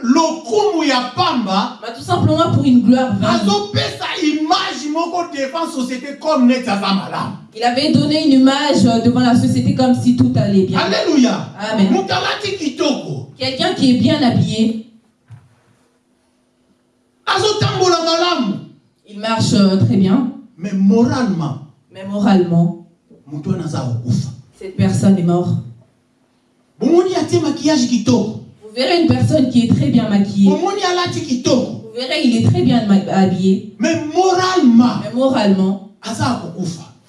lokumu ya pamba tout simplement pour une gloire azopesa image moko devant société comme neti aza malamu Il avait donné une image devant la société comme si tout allait bien. alléluia Amen. moto alati kitoko Quelqu'un qui est bien habillé, il marche euh, très bien, mais moralement mais moralement, cette personne est morte. Vous verrez une personne qui est très bien maquillée. Vous verrez, il est très bien habillé, mais moralement mais moralement,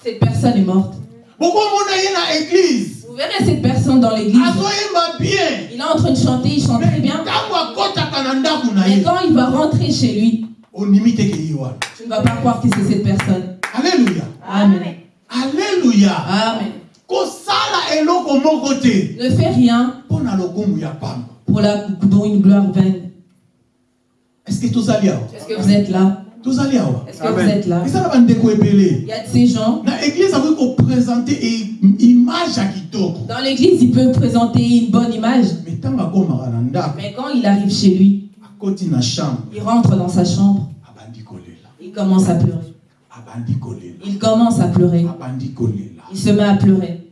cette personne est morte. na église verrez cette personne dans l'église. Il est en train de chanter, il chante très bien. Mais quand il va rentrer chez lui, tu ne vas pas croire que c'est cette personne. alleluya Amen. alleluya Amen. Ne fais rien pour, la, pour une gloire vaine. Est-ce que vous êtes là? Tozali awa. Est-ce que Amen. vous êtes là? Eza na bandeko Il ebele y a de ces gens. na église akoki koprésente image ya kitoko. Dans l'église, il peut présenter une bonne image. me ntango akomaka na ndako Mais quand il arrive chez lui, akoti na chambre. il rentre dans sa chambre, abandi kolela il commence à pleurer. abandi kolela Il commence à pleurer. abandi kolela Il se met à pleurer.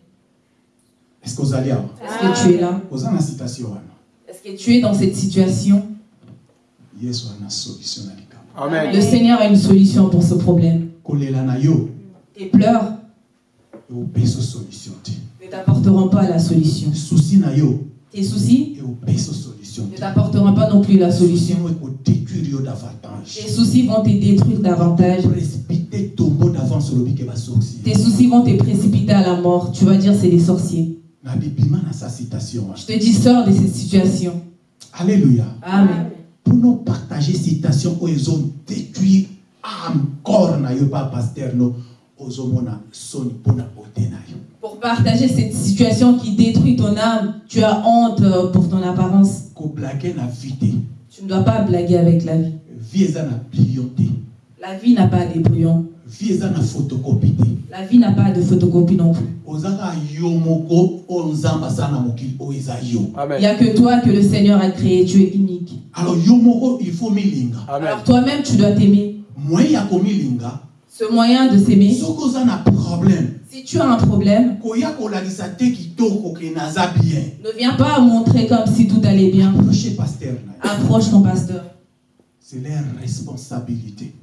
est ce que ozali awa Est-ce que tu es là? Oza na citation wana Est-ce que tu es dans cette situation? Yesu ana solution na Amen. Le Seigneur a une solution pour ce problème. solution te ne t'apporteront pas la solution. Tes soucis ne te t'apporteront pas non plus la solution Tes soucis vont te détruire davantage. Tes soucis vont te précipiter à la mort. Tu vas dire c'est des sorciers. Je te dis sors de cette situation. alléluia Amen. Mpona partager citation oyo ezodétruire ame corps na yo pa paster no ozomona soni na Pour partager cette situation qui détruit ton âme, tu as honte euh, pour ton apparence. na Tu ne dois pas blaguer avec la vie. na La vie n'a pas de brouillon. Vie eza na photocopie te La vie n'a pas de photocopie non plus. oza kaka yo moko oyo nzambe asala na mokili oyo eza yo Il n'y a que toi que le Seigneur a créé. Tu es unique. alors yo moko il faut milinga. Alors toi-même, tu dois t'aimer. moyen ya komilinga Ce moyen de s'aimer, soki oza na problème si tu as un problème, koya kolakisa te kitoko ke naza bien ne viens pas montrer comme si tout allait bien. approche yo Approche ton pasteur. c'est leur responsabilité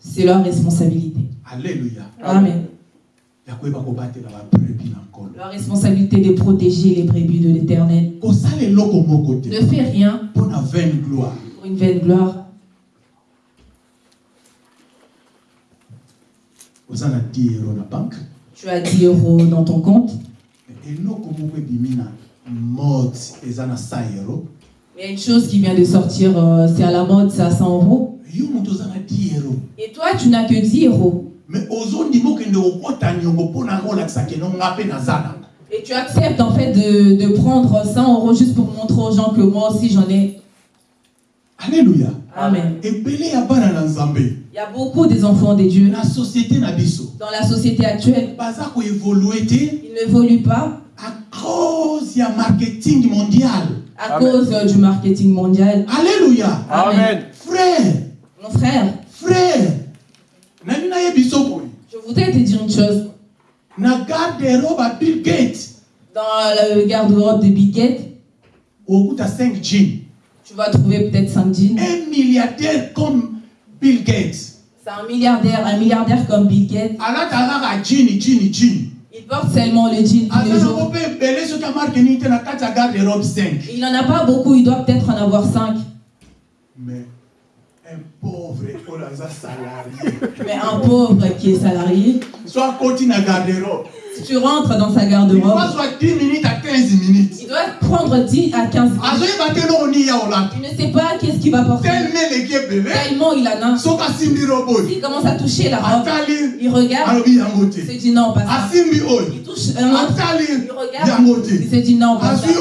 C'est leur responsabilité. alléluia Amen. Leur responsabilité de protéger les brebis de l'éternel. Ne fais rien pour une vaine gloire. oza na 10 euro na banke Tu as 10 euros dans ton compte. eloko moko ebimi na mode eza na 100 euro Mais il y a une chose qui vient de sortir, euh, c'est à la mode, c'est à 100 euros. Yo moto oza na 10 euro Et toi, tu n'as que 10 euros. Et tu acceptes en fait de, de prendre 100 euros juste pour montrer aux gens que moi aussi j'en ai. alléluia Amen. nzambe Il y a beaucoup des enfants des dieux na société na biso dans la société actuelle. Ils n'évoluent pas à cause ya marketing mondial à Amen. cause euh, du marketing mondial. alléluia Amen. frère Mon frère, frère je voudrais te dire une chose. na garde-robe ya bill gates Dans le garde-robe de Big Gate, okuta 5 jeans tu vas trouver peut-être 5 jeans. un milliardaire comme bill gates C'est un milliardaire, un milliardaire comme Bill Gates. Il porte seulement le jean tous aza les nango jours. mpe ebele soki amarke nini te na kati ya garde-robe 5 Il n'en a pas beaucoup, il doit peut-être en avoir 5. mais un pauvre salarié. Mais un pauvre qui est salarié, so akoti na garde-robe si tu rentres dans sa garde-robe, va soit 10 minutes à 15 minutes. il doit prendre 10 à 15 minutes. olata Il ne sait pas qu'est-ce qu'il va porter. Tellement il en a. S'il commence à toucher la robe, il regarde, il se dit non, pas ça. Il touche un autre, il regarde, il se dit non, pas ça. Il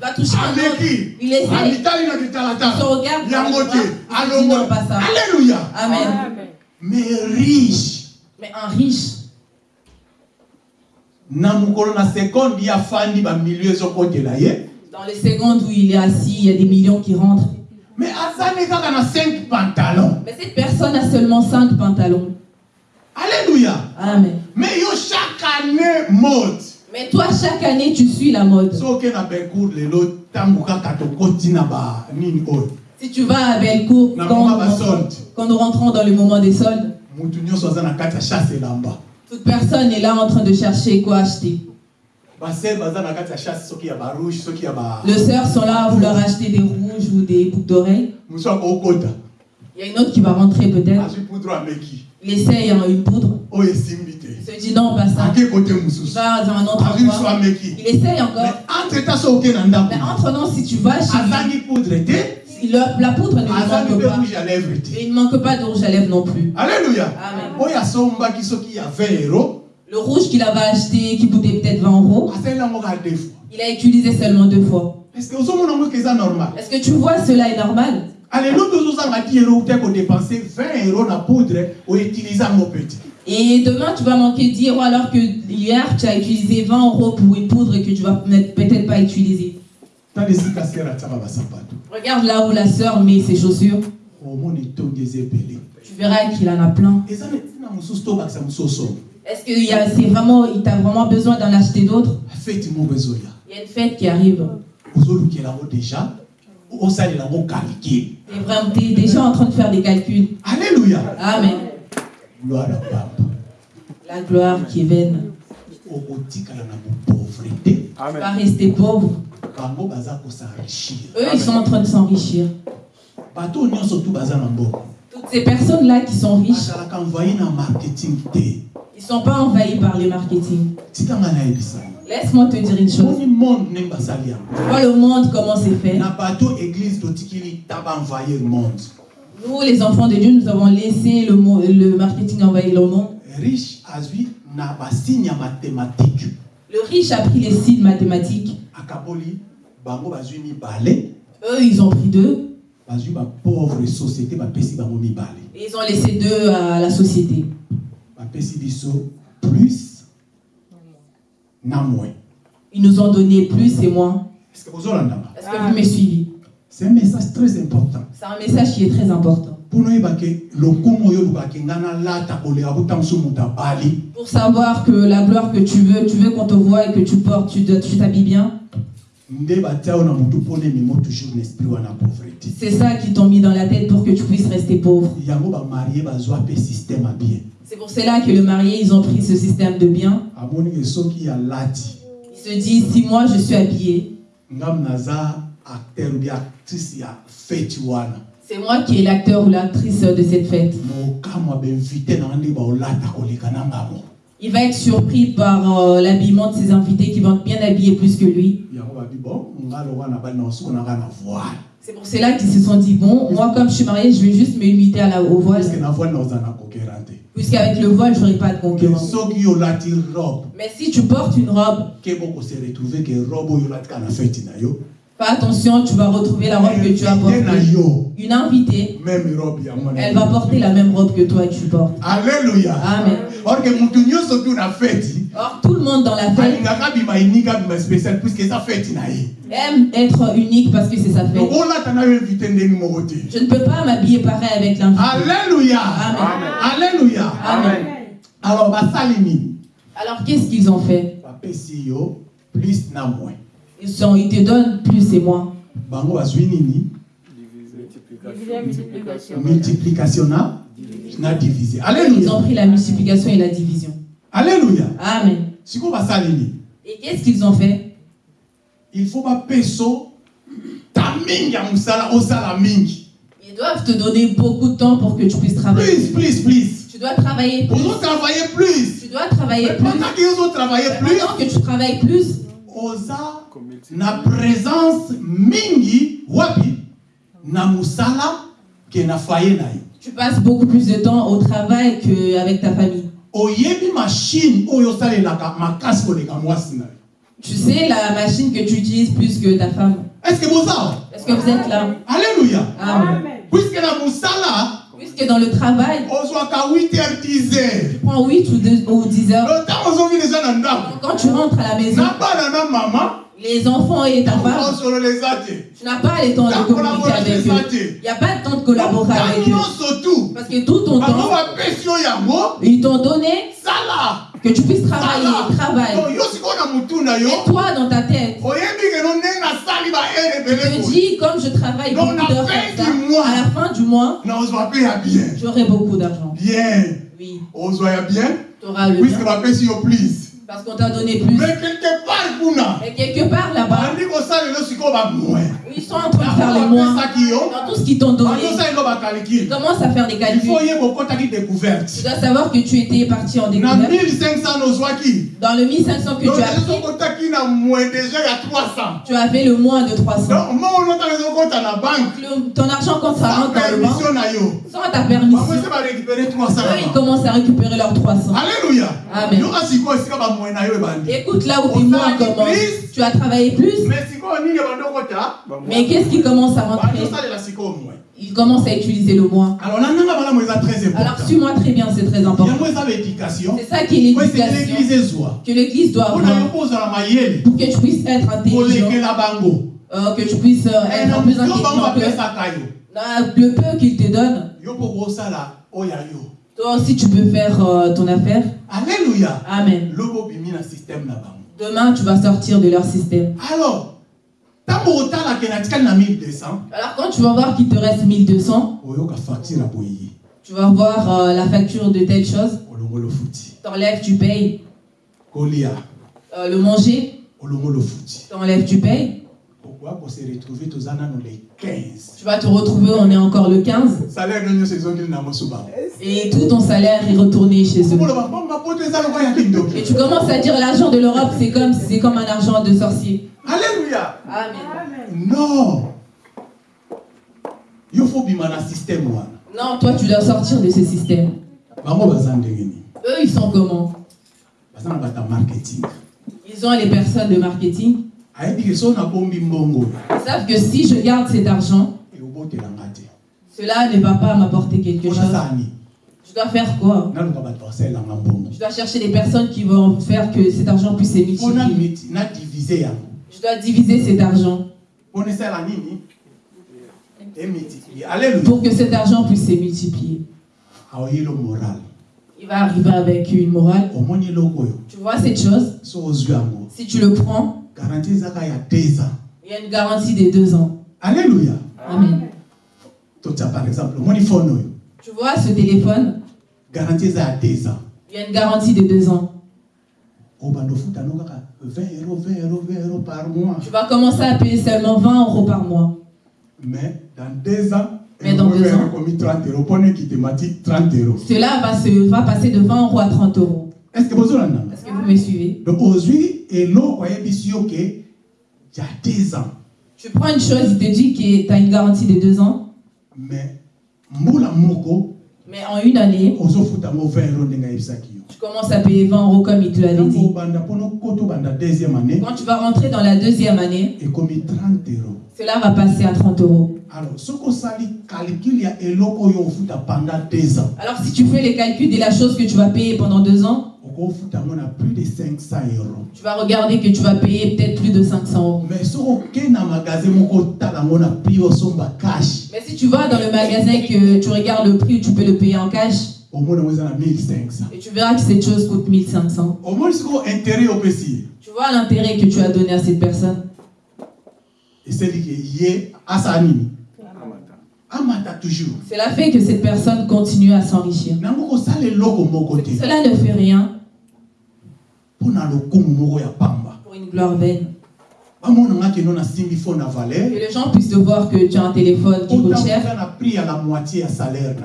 va toucher un autre, il essaie, il se regarde, il se dit non, pas ça. alléluia. Amen. mais riche. Mais un riche, na mokolo na sekonde ye afandi bamilio ezokotela ye dans les secondes où il est assis, il y a des millions qui rentrent. mais azali kaka na 5 pantalon Mais cette personne a seulement 5 pantalons. alléluia Amen. mais yo chaque année mode Mais toi, chaque année, tu suis la mode. Si tu vas à quand, solde. quand nous rentrons dans le moment des soldes, toute personne est là en train de chercher quoi acheter. Les sœurs sont là à vouloir acheter des rouges ou des boucles d'oreilles. Il y a une autre qui va rentrer peut-être. Il essaye une poudre. te Il se dit non, pas ça. va dans un autre endroit. Il essaye encore. Mais entre nous, si tu vas chez lui, la, poudre ne manque pas. Et il ne manque pas de rouge à lèvres non plus. alléluia Amen. oyo asombaki soki ya 20 euro Le rouge qu'il avait acheté, qui coûtait peut-être 20 euros, il a utilisé seulement deux fois. Est-ce que tu vois cela est normal? Alelo tozozanga ti ero te kodepense 20 euro na poudre outilize yango petit Et demain, tu vas manquer 10 euros alors que hier, tu as utilisé 20 euros pour une poudre que tu vas peut- peut-être pas utiliser. Regarde là où la sœur met ses chaussures. Tu verras qu'il en a plein. Est-ce qu'il y a, c'est vraiment, il t'a vraiment besoin d'en acheter d'autres? Ezoya Il y a une fête qui arrive. déjà vraiment, t'es déjà en train de faire des calculs. alleluya Amen. gloire ya papa La gloire qui est vaine. Tu vas rester pauvre. Eux, ils sont en train de s'enrichir. Toutes ces personnes-là qui sont riches, ils sont pas envahis par le marketing. Laisse-moi te dire une chose. vois le monde, comment c'est fait? Nous, les enfants de Dieu, nous avons laissé le, marketing envahir le monde. Le riche a pris les signes mathématiques. Akaboli bango bazwi mibale Eux, ils ont pris deux. bazwi bapauvre société bapesi bango mibale Et ils ont laissé deux à la société. bapesi biso plus na moins Ils nous ont donné plus et moins. est-ce que bozolandanga Est-ce que vous me suivez? C'est un message très important C'est un message qui est très important. Pour savoir que la gloire que tu veux, tu veux qu'on te voit et que tu portes, tu t'habilles bien. C'est ça qui t'ont mis dans la tête pour que tu puisses rester pauvre. C'est pour cela que le marié, ils ont pris ce système de bien. Ils se disent, si moi je suis habillé, acteur ou actrice c'est moi qui est l'acteur ou l'actrice de cette fête. ngamo Il va être surpris par euh, l'habillement de ses invités qui vont être bien habillés plus que lui. C'est pour cela qu'ils se sont dit, bon, moi comme je suis marié, je vais juste me limiter à la, au voile. Puisqu'avec le voile, je n'aurai pas de concurrence. Mais si tu portes une robe, fais attention, tu vas retrouver la robe que tu as portée. Une invitée, elle va porter la même robe que toi tu portes. alleluya Amen. or tout le monde dans la fête na ye aime être unique parce que c'est sa fête. te Je ne peux pas m'habiller pareil avec l'invité. Alléluia. Amen. Alléluia. Amen. Alors nini? Alors, qu'est-ce qu'ils ont fait? Plus na moins. Ils, sont, ils te donnent plus et moins. Bango bazwi nini? Multiplication. Multiplication na? Na diviser. Ils ont Alléluia. pris la multiplication et la division. Alléluia. Amen. Siko basali nini? Et qu'est-ce qu'ils ont fait? Il faut bapeso ta mingi ya musala osala mingi. Ils doivent te donner beaucoup de temps pour que tu puisses travailler. Plus, plus, plus. Tu dois travailler plus. Ozo travailler plus. Tu dois travailler Mais plus. pendant que ozo travailler plus, Pendant que tu travailles plus, oza na présence mingi wapi? Na musala ke na foyer na ye. Tu passes beaucoup plus de temps au travail qu'avec ta famille. oyebi machine oyo osalelaka makasi koleka mwasi na yo Tu sais, la machine que tu utilises plus que ta femme. estce que boza Est-ce que vous êtes là? Alleluya Amen. puiske na mosala Puisque dans le travail, ozwaka 8 heures 10 heures tu prends 8 ou, 2, ou 10 heures. Quand tu rentres à la maison, les enfants et ta femme, tu n'as pas le temps de communiquer avec eux. Il n'y a pas de temps de collaborer avec eux. Parce que tout ton temps, ils t'ont donné que tu puisses travailler, travaille. Et toi, dans ta tête, tu te dis, comme je travaille beaucoup d'heures à la fin du mois, j'aurai beaucoup d'argent. bien. Oui, tu auras le bien. Parce qu'on t'a donné plus. mais quelque part Et quelque part là-bas, ils sont en train de faire les moins. Dans tout ce qu'ils t'ont donné, ils commencent à faire des calculs. Tu dois savoir que tu étais parti en découverte. 1500 nozwaki Dans le 1500 que tu as pris, okotaki na moins déjà ya 300 tu avais le moins de 300. donc ton argent, quand ça rentre dans le banque, sans ta permission, ese barécupere 300 eux, ils commencent à récupérer leurs 300. alléluia. Amen. Écoute, là où mois commencent, tu as travaillé plus, mais qu'est-ce qui commence à rentrer? Il commence à utiliser le moi. alors suis-moi très bien, c'est très important. C'est ça qui est l'éducation. que l'Église doit avoir. pour que tu puisses être intelligent, euh, que tu puisses euh, Eh, être plus intelligent que le peu qu'il te donne. yo Toi aussi, tu peux faire euh, ton affaire. alleluya Amen. Demain, tu vas sortir de leur système. alors Alors, quand tu vas voir qu'il te reste 1200, oyoka facture boye tu vas voir euh, la facture de telle chose. lofuti T'enlèves, tu payes. Euh, le manger, lofuti t'enlèves, tu payes. Tu vas te retrouver, on est encore le 15. salaire no nyonso ezongeli na mosu bango Et tout ton salaire est retourné chez eux. Et tu commences à dire l'argent de l'Europe, c'est comme, comme un argent de sorcier. alleluya Amen. non Non, toi, tu dois sortir de ce système. Eux, ils sont comment? Ils ont les personnes de marketing. Ils savent que si je garde cet argent, cela ne va pas m'apporter quelque chose. Je dois faire quoi? Je dois chercher des personnes qui vont faire que cet argent puisse se multiplier. Je dois diviser cet argent. Pour que cet argent puisse se multiplier. moral. Il va arriver avec une morale. Tu vois cette chose? Si tu le prends, garanti ezaka ya 2 ans il y a une garantie des deux ans. alleluya Amen. totia par exemple omoni fone oyo Tu vois ce téléphone? Garanti eza ya 2 ans Il y a une garantie de deux ans. no kaka 20 euro 20 euro 20 euro par mois Tu vas commencer à payer seulement 20 euros par mois. mais dans 2 ans Mais dans deux ans. ekomi 30 euro mpona ekithématique 30 euro Cela va, se, va passer de 20 euros à 30 euros. est ce que bozolandanga Est-ce que vous me suivez. Donc ozwi eloko ayebisi yo ke ya 2 ans. Tu prends une chose, il te dit que tu as une garantie de deux ans, mais mais en une année, ozofuta yango 20 euro ndenge ayebisaki yo. tu commences à payer 20 euros comme il te l'avait dit. Quand tu vas rentrer dans la deuxième année, ekomi 30 euro cela va passer à 30 euros. alors soki osali calcul ya eloko oyo ofuta pendant 2 ans. Alors si tu fais les calculs de la chose que tu vas payer pendant deux ans, okofuta yango na plus de 500 euros. Tu vas regarder que tu vas payer peut-être plus de 500 euros. mais si tu vas dans le magasin que tu regardes le prix, tu peux le payer en cash, omoni yango eza na 1500 et tu verras que cette chose coûte 1500. omoni sikoyo intérêt opesi ye Tu vois l'intérêt que tu as donné à cette personne. Cela fait que cette personne continue à s'enrichir. Cela ne fait rien mpo na lokumu moko ya pamba pour une gloire vaine. Que les gens puissent te voir que tu as un téléphone qui coûte cher.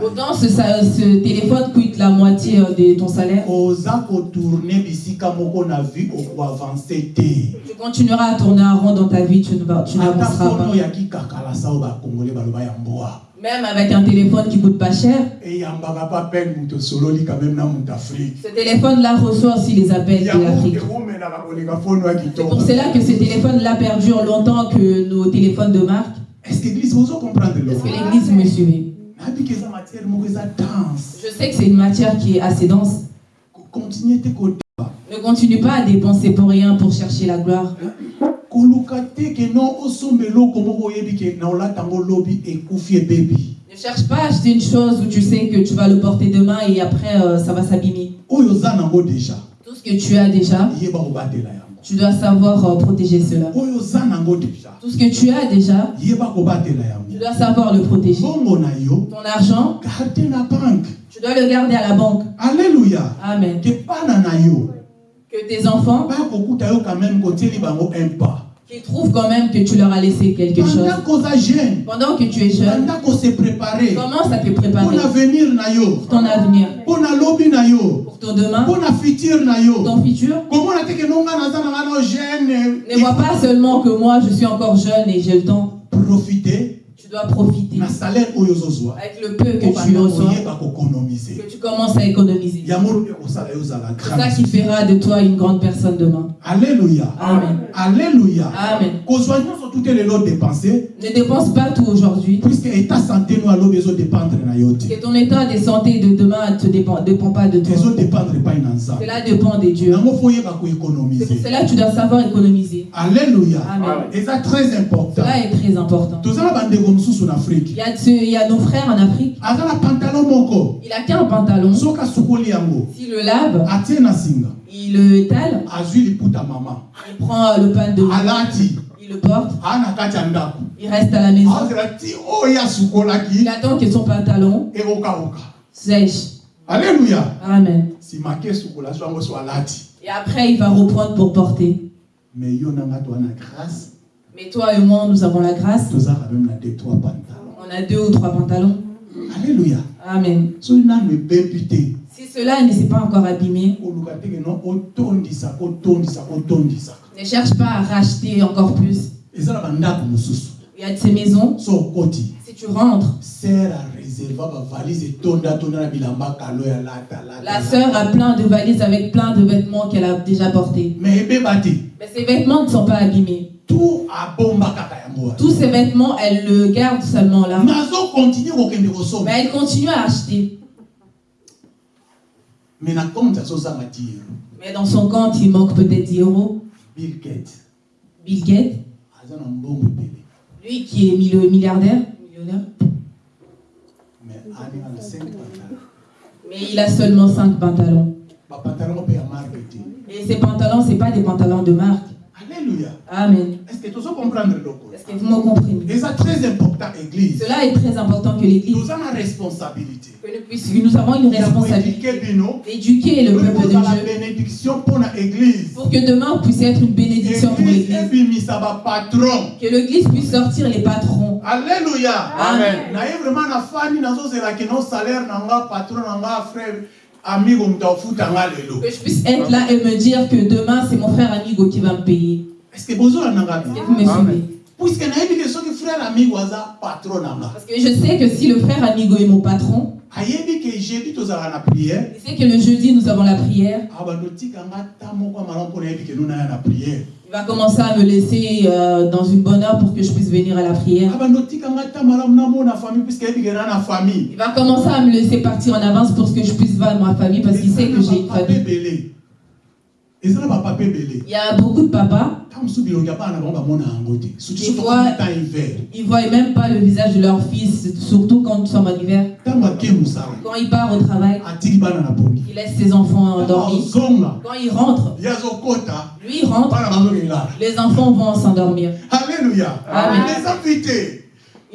Autant ce, ce téléphone coûte la moitié euh, de ton salaire. Tu continueras à tourner en rond dans ta vie, tu n'avanceras pas. Même avec un téléphone qui coûte pas cher, ce téléphone-là reçoit aussi les appels de l'Afrique. C'est pour cela que ce téléphone-là perdure longtemps que nos téléphones de marque. Est-ce que l'église me suivait Je sais que c'est une matière qui est assez dense. Ne continue pas à dépenser pour rien pour chercher la gloire. Koluka te ke non osomba eloko moko oyebi ke na olata yango lobi ekufi ebebi Ne cherche pas à acheter une chose où tu sais que tu vas le porter demain et après euh, ça va s'abîmer. oyo oza nango deja Tout ce que tu as déjà, yeba kobatela yango tu dois savoir euh, protéger cela. oyo oza nango deja Tout ce que tu as déjà, yeba kobatela tu dois savoir le protéger. bongo na yo Ton argent, garde na banke tu dois le garder à la banque. alleluya Amen. ke bana na yo Que tes enfants, yo quand même kotieli bango un pas qu'ils trouvent quand même que tu leur as laissé quelque chose. pendant jeune Pendant que tu es jeune, commence à te préparer na avenir pour ton avenir, yo pour ton demain, na futur ton futur. Ne vois pas seulement que moi je suis encore jeune et j'ai le temps. profite Tu dois profiter na avec le peu que tu reçois, que tu commences à économiser. C'est ça qui fera de toi une grande personne demain. alleluya Amen. alleluya Amen. tout elelo dépense Ne dépense pas tout aujourd'hui. puisque état santé no alobi ezodépendre na yo te Que ton état de santé de demain ne dépend, dépend pas de toi. ezodépendre epai na nzambe Cela dépend des dieux. yango fo oyeba C'est pour koéconomize cela que tu dois savoir économiser. alleluya Amen. eza très important Cela est très important. toza na bandeko mosusu na Il afrike y a, ce- il y a nos frères en Afrique. aza na pantalon moko. Il a qu'un pantalon. soki asukoli yango. S'il le lave, atie na singa. il le étale, azwi liputa mama. Il prend le pain de alati. Il le porte, aa na kati ya ndako. Il reste à la maison. azela ti oyo Il asukolaki attend que son pantalon ekokauka sèche. alleluya Amen. simaki esukola so yango so alati. Et après, il va reprendre pour porter. mais yo na nga toza na grâce Mais toi et moi, nous avons la grâce. On a deux ou trois pantalons. alleluya Amen. Si cela ne s'est pas encore abîmé, ne cherche pas à racheter encore plus. mosusu Il y a de ces maisons, si tu rentres, la sœur a plein de valises avec plein de vêtements qu'elle a déjà portés. mais te Mais ces vêtements ne sont pas abîmés. Tous ces vêtements, elle le garde seulement là. Mais elle continue à acheter. mais euro Mais dans son compte, il manque peut-être 10 euros. bill gate Bill Gates, lui qui est milliardaire, millionnaire, mais aninga na 5 pantalon mais il a seulement 5 pantalons. Et ces pantalons, ce pas des pantalons de marque. Alléluia. Amen. est ce que comprendre eloko Est-ce que vous me comprenez eza très important église. Cela est très important que l'Église, toza na responsabilité. que nous, nous avons une responsabilité. d'éduquer le peuple de Dieu. bénédiction mpo na église. Pour que demain on puisse être une bénédiction pour église l'Église. Que l'Église puisse sortir les patrons. alléluia. Amen. naye vraiment nafandi nazozelaki no salaire na nga patron frère Que je puisse être là et me dire que demain c'est mon frère amigo qui va me payer. Est-ce que vous me suivez? Parce que je sais que si le frère amigo est mon patron, il sait que le jeudi nous avons la prière. Il va commencer à me laisser euh, dans une bonne heure pour que je puisse venir à la prière. Il va commencer à me laisser partir en avance pour que je puisse voir ma famille parce qu'il sait que j'ai une famille. ebele eza na bapape ebele Il y a beaucoup de papas, temps hiver. ils ne voient même pas le visage de leur fils, surtout quand nous sommes en hiver. Quand il part au travail, il laisse ses enfants endormis. Quand il rentre, lui il rentre, les enfants vont s'endormir. alleluya Amen.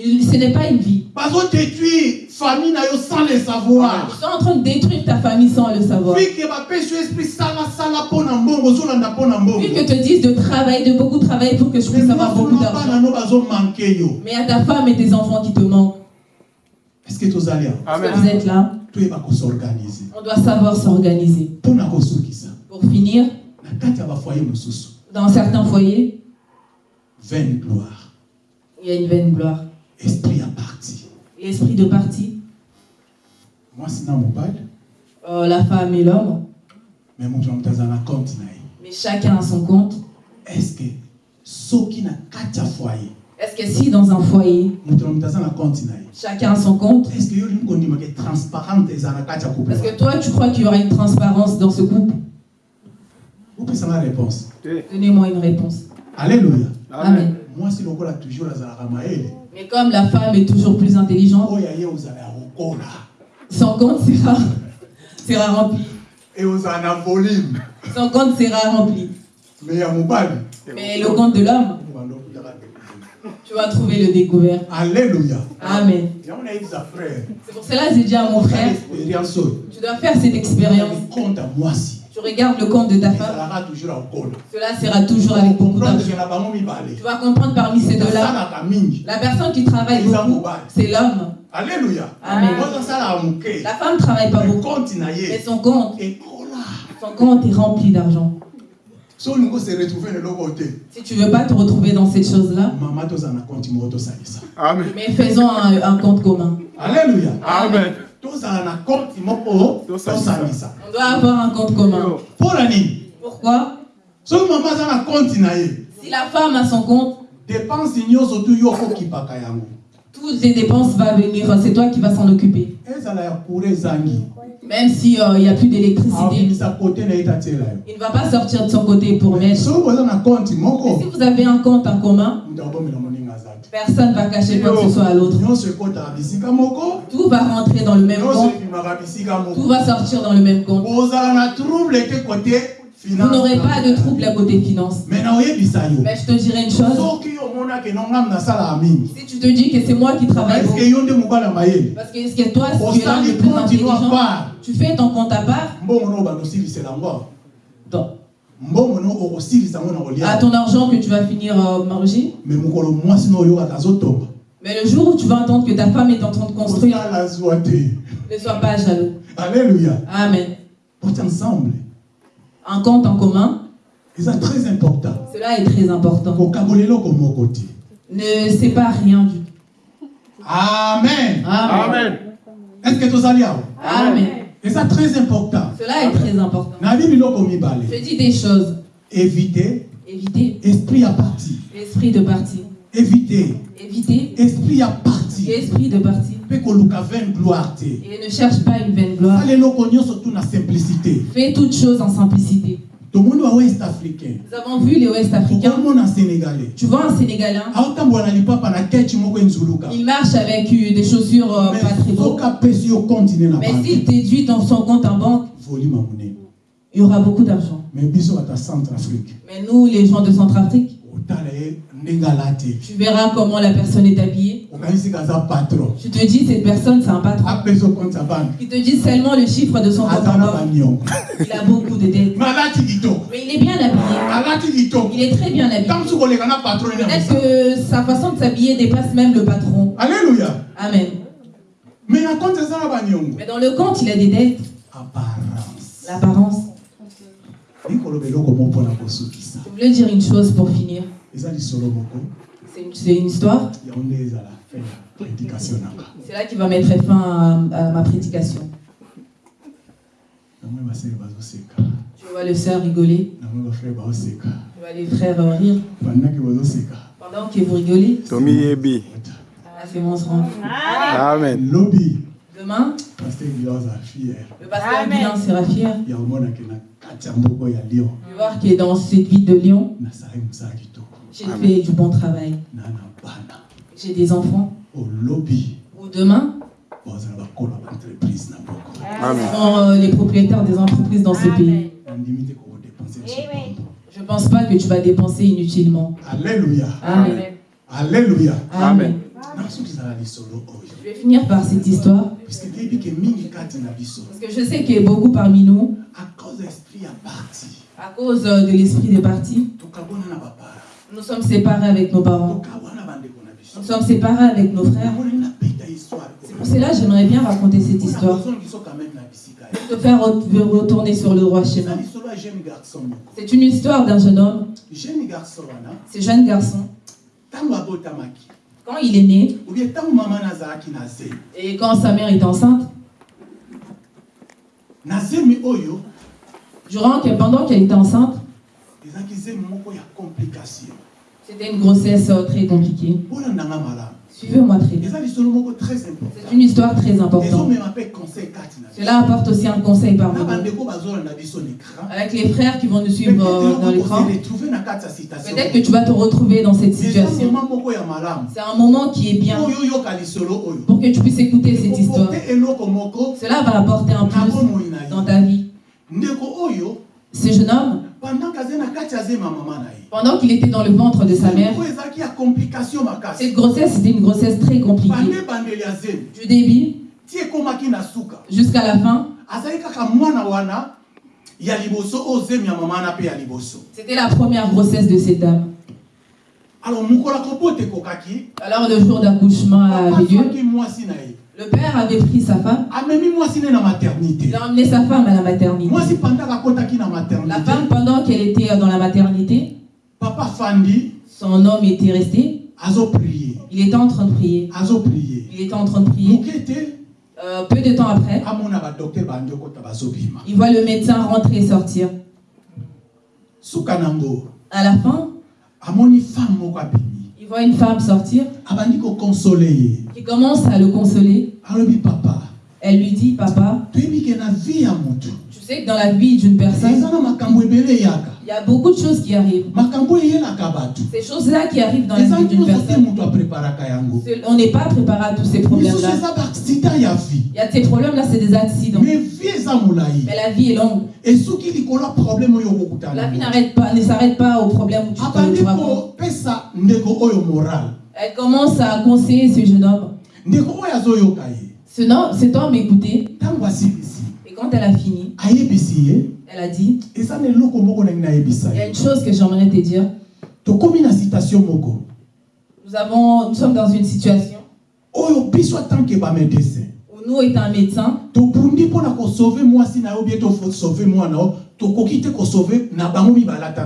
Il- Ce n'est pas une vie. bazodétruire famille na yo sans le savoir Ils sont en train de détruire ta famille sans le savoir. Puis que te disent de travailler, de beaucoup travailler pour que je puisse avoir beaucoup d'argent. Mais à ta femme et tes enfants qui te manquent, est ce que est-ce que vous êtes là? On doit savoir s'organiser. Pour finir, dans certains foyers, vaine gloire il y a une vaine gloire. Esprit ya parti L'esprit de parti, mwasi na mobali euh, la femme et l'homme, na moto aza na compte na mais chacun a son compte. est ce que soki na kati ya foye Est-ce que si dans un foyer, na na na chacun a son compte, na est-ce que toi tu crois qu'il y aura une transparence dans ce couple? Opesanga réponse? Donnez-moi une réponse. alléluia. Amen. mwasi lokola toujours azalaka mayele Mais comme la femme est toujours plus intelligente, son compte sera, sera rempli. Son compte sera rempli. Mais le compte de l'homme, tu vas trouver le découvert. alléluia Amen. C'est pour cela que j'ai dit à mon frère, tu dois faire cette expérience. Tu regardes le compte de ta femme, cela sera toujours avec beaucoup d'argent. Tu vas comprendre parmi ces deux-là, la personne qui travaille beaucoup, c'est l'homme. alléluia Amen. La femme ne travaille pas beaucoup. Mais son compte, ekola son compte est rempli d'argent. Si tu veux pas te retrouver dans cette chose-là, mais faisons un, un compte commun. alleluya Amen. On doit avoir un compte commun. Pourquoi? Si la femme a son compte, toutes les dépenses vont venir, c'est toi qui vas s'en occuper. Même s'il n'y a plus d'électricité, yo. Il ne va pas sortir de son côté pour mettre. Mais si vous avez un compte en commun, personne ne va cacher quoi que ce soit à l'autre. Tout va rentrer dans le même compte, tout va sortir dans le même compte. Vous n'aurez pas de trouble à côté finance. Mais je te dirais une chose, si tu te dis que c'est moi qui travaille parce que est-ce que toi, si tu es l'un osali des plus continue à intelligents, part tu fais ton compte à part, donc, à kolia ton argent que tu vas finir euh, manger. Mais le jour où tu vas entendre que ta femme est en train de construire, ne sois pas jaloux. alléluia Amen. porte ensemble Un compte en commun, eza très important cela est très important. Ne sépare rien du tout. amen Amen. Amen. est ce que tozali awa Amen. Eza très important Cela est très important. Je dis des choses. éviter Évitez esprit ya parti l'esprit de parti. éviter Évitez esprit ya parti l'esprit de parti. Et ne cherche pas une vaine gloire. Fais toutes choses en simplicité. Nous avons vu les Ouest africains. sénégalais? Tu vois un moko enzuluka il marche avec euh, des chaussures euh, pas très mais s'il déduit dans son compte en banque, il y aura beaucoup d'argent. mais nous, les gens de Centrafrique, tu verras comment la personne est habillée. Tu te dis, cette personne, c'est un patron. Il te dit seulement le chiffre de son compte Il a beaucoup de dettes. Mais il est bien habillé. Il est très bien habillé. Peut-être que sa façon de s'habiller dépasse même le patron. alleluya Amen. Mais dans le compte, il a des dettes. apparence L'apparence. Je voulais dire une chose pour finir. une, c'est une histoire. C'est là qui va mettre fin à, à ma prédication. Je vois le sœur rigoler. Je vois les frères euh, rire. Pendant que vous rigolez, c'est mon seront. Amen. lobi Demain, le pasteur sera fier. Lion de voir que dans cette ville de kitoko j'ai fait du bon travail. J'ai des enfants. olobi Ou demain, Amen. seront euh, les propriétaires des entreprises dans ce pays. Je ne pense pas que tu vas dépenser inutilement. alleluya Amen. alleluya Amen. Je vais finir par cette histoire. Parce que je sais que beaucoup parmi nous, à cause euh, de l'esprit des partis, nous sommes séparés avec nos parents. Nous sommes séparés avec nos frères. C'est pour cela que j'aimerais bien raconter cette histoire. ye. Te faire re- retourner sur le garçon moko C'est une histoire d'un jeune homme. Ce jeune garçon, quand il est né et quand sa mère est enceinte, durant que, pendant qu'elle était enceinte, c'était une grossesse euh, très compliquée. Suivez-moi très bien. C'est une histoire très importante. Cela apporte aussi un conseil parmi nous. Avec les frères qui vont nous suivre euh, dans l'écran, peut-être que tu vas te retrouver dans cette situation. C'est un moment qui est bien pour que tu puisses écouter cette histoire. Cela va apporter un plus dans ta vie. Ce jeune homme, pendant qu'il était dans le ventre de sa mère, cette grossesse c'était une grossesse très compliquée. Du début jusqu'à la fin, c'était la première grossesse de cette dame. Alors le jour d'accouchement avait lieu. Le père avait pris sa femme, maternité il a emmené sa femme à la maternité. La femme, pendant qu'elle était dans la maternité, papa fandi son homme était resté. Il était en train de prier. Il était en train de prier. Euh, peu de temps après, il voit le médecin rentrer et sortir. À la fin, voit une femme sortir qui commence à le consoler. Elle lui dit, papa, que dans la vie d'une personne, il y a beaucoup de choses qui arrivent. Ces choses-là qui arrivent dans la vie d'une personne, on n'est pas préparé à tous ces problèmes-là. Il y a ces problèmes-là, c'est des accidents. mais la vie est longue. La vie n'arrête pas, ne s'arrête pas aux problèmes où tu, te- Elle commence à conseiller ce jeune homme. Ce homme, cet homme et quand elle a fini, elle a dit Il y a une chose que j'aimerais te dire. Nous, avons, nous sommes dans une situation où nous, étant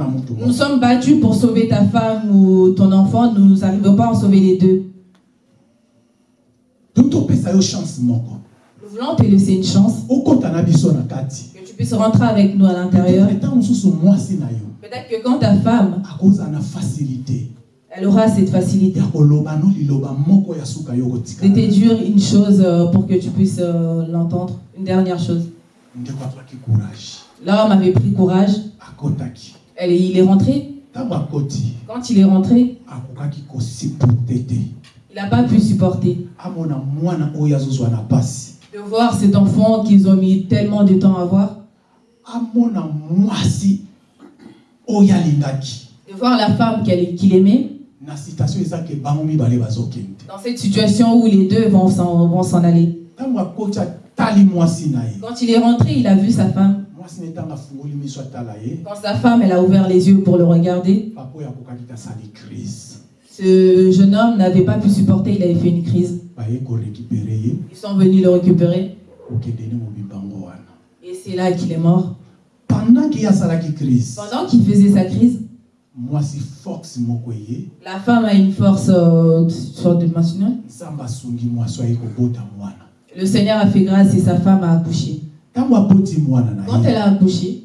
motu nous sommes battus pour sauver ta femme ou ton enfant. Nous n'arrivons pas à en sauver les deux. donc chance voulons te laisser une chance, que tu puisses rentrer avec nous à l'intérieur. Peut-être que quand ta femme, elle aura cette facilité. De te dire une chose euh, pour que tu puisses euh, l'entendre. Une dernière chose. L'homme avait pris courage. Elle, il est rentré. Quand il est rentré, il n'a pas pu supporter de voir cet enfant qu'ils ont mis tellement de temps à voir, amona mwasi oyo alingaki de voir la femme qu'il aimait. na citation eza ke bango mibale bazokende Dans cette situation où les deux vont s'en vont s'en aller. mwasi na ye Quand il est rentré, il a vu sa femme. mwasi na ntango afungoli miso atala ye Quand sa femme, elle a ouvert les yeux pour le regarder, papa crise ce jeune homme n'avait pas pu supporter, il avait fait une crise. Ils sont venus le récupérer et c'est là qu'il est mort. pendant qu'il faisait sa crise, la femme a une force euh, mwana Le Seigneur a fait grâce et sa femme a accouché. Quand elle a accouché,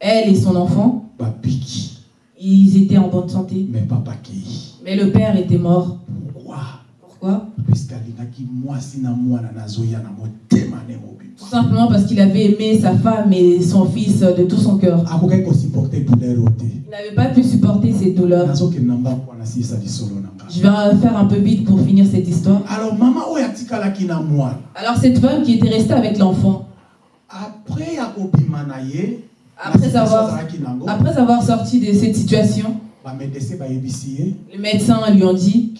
elle et son enfant, ils étaient en bonne santé. Mais le père était mort. Pourquoi? Tout simplement parce qu'il avait aimé sa femme et son fils de tout son cœur. te Il n'avait pas pu supporter ces douleurs. Je vais faire un peu vite pour finir cette histoire. alors cette femme qui était restée avec l'enfant, après Après avoir- après sorti de cette situation, les médecins lui ont dit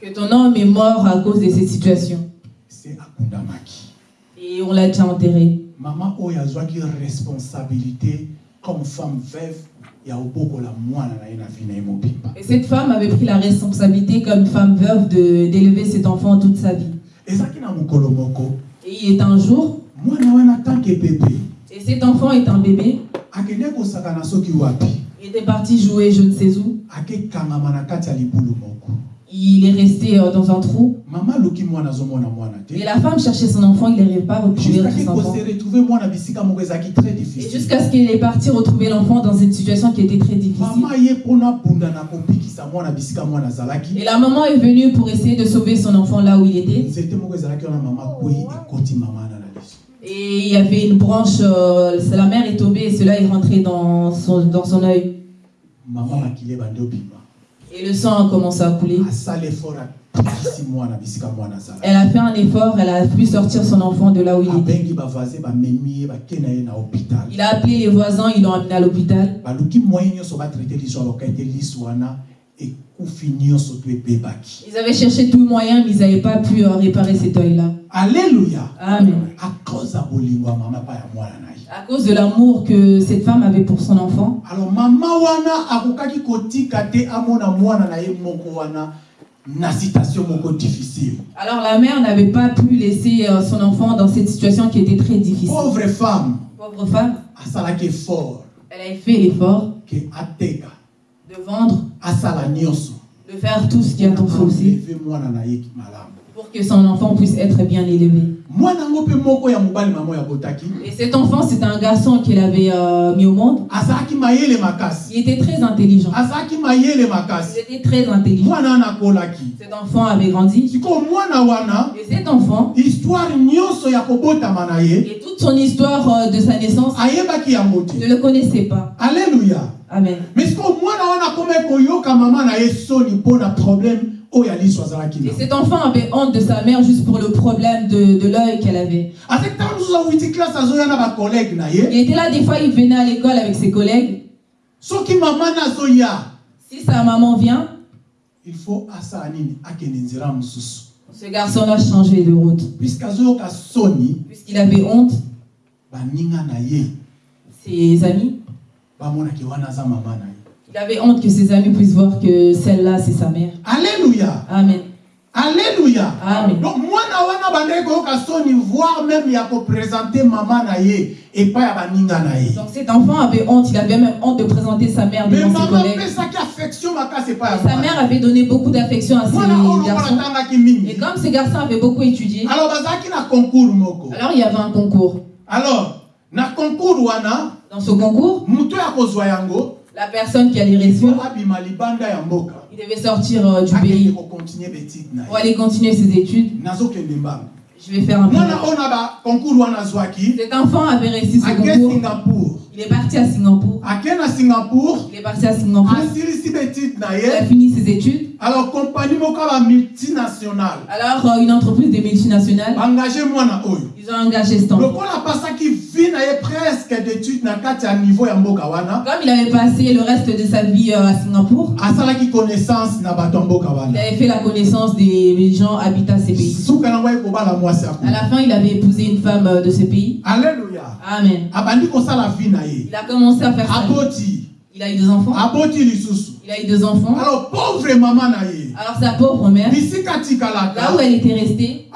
que ton homme est mort à cause de cette situation. se akundamaki. Et on l'a déjà enterré. mama oyo azwaki responsabilité comme femme veuve Et cette femme avait pris la responsabilité comme femme veuve d'élever cet enfant toute sa vie. Et il est un jour, et cet enfant est un bébé, il était parti jouer je ne sais où. Il est resté euh, dans un trou. Et la femme cherchait son enfant, il n'arrivait pas à retrouver son enfant. Et jusqu'à ce qu'il est parti retrouver l'enfant dans une situation qui était très difficile. Et la maman est venue pour essayer de sauver son enfant là où il était. Et il y avait une branche, euh, la mère est tombée et cela est rentré dans son, dans son œil. Et le sang a commencé à couler. Elle a fait un effort, elle a pu sortir son enfant de là où il était. Il a appelé les voisins, ils l'ont amené à l'hôpital. Ils avaient cherché tout moyen, mais ils n'avaient pas pu euh, réparer cet œil-là. alleluya Amen. À cause de l'amour que cette femme avait pour son enfant, alors mama wana akokaki kotika te amona mwana na ye moko wana na situation moko difficile. Alors la mère n'avait pas pu laisser euh, son enfant dans cette situation qui était très difficile. pauvre femme. Pauvre femme, asalaki elle a fait l'effort ateka. de vendre, de faire tout ce qui mwana na ye malamu. Pour que son enfant puisse être bien élevé. Et cet enfant, c'est un garçon qu'il avait euh, mis au monde. Il était très intelligent. Il était très intelligent. Cet enfant avait grandi. Et cet enfant, et toute son histoire euh, de sa naissance, ne le connaissait pas. alleluya Amen. mais sikoyo mwana wana akomi koyoka mama na ye soni mpo na problème Et cet enfant avait honte de sa mère juste pour le problème de, de l'œil qu'elle avait. na Il était là, des fois, il venait à l'école avec ses collègues. Si sa maman vient, il faut ce garçon-là changeait de route. Puisqu'il avait honte, ses amis, il avait honte que ses amis puissent voir que celle-là, c'est sa mère. alleluya Amen. alleluya Amen. donc koyoka soni voire même ya kopresente mama na ye epai ya baninga na ye Donc cet enfant avait honte, il avait même honte de présenter sa mère mais devant ses mama collègues. apesaki affection Et sa mère avait donné beaucoup d'affection à ses garçons. mingi Et comme ces garçons avaient beaucoup étudié, alors il y avait un concours. alors na concours wana Dans ce concours, la personne qui ya mboka il devait sortir euh, du pays pour aller continuer ses études. Je vais faire un peu. Cet enfant avait réussi ce concours. Il est parti à Singapour. ake na singapour? Il est parti à Singapour. asilisi betide na Il a ye fini ses études. alors compagnie moko ya bamultinationale Alors, euh, une entreprise des multinationales, baengage mwana oyo ils ont engagé cet enfant. lokola apasaki vi na ye presque d'étude na kati ya niveau ya mboka wana Comme il avait passé le reste de sa vie euh, à Singapour, asalaki connaissance na bato mboka il avait fait la connaissance des gens habitant ces pays. suka nango ekobala mwasi À la fin, il avait épousé une femme euh, de ce pays. alleluya Amen. Il a commencé à faire ça. Il a eu deux enfants. Il a eu deux enfants. alors pauvre mama na ye Alors sa pauvre mère, là où elle était restée,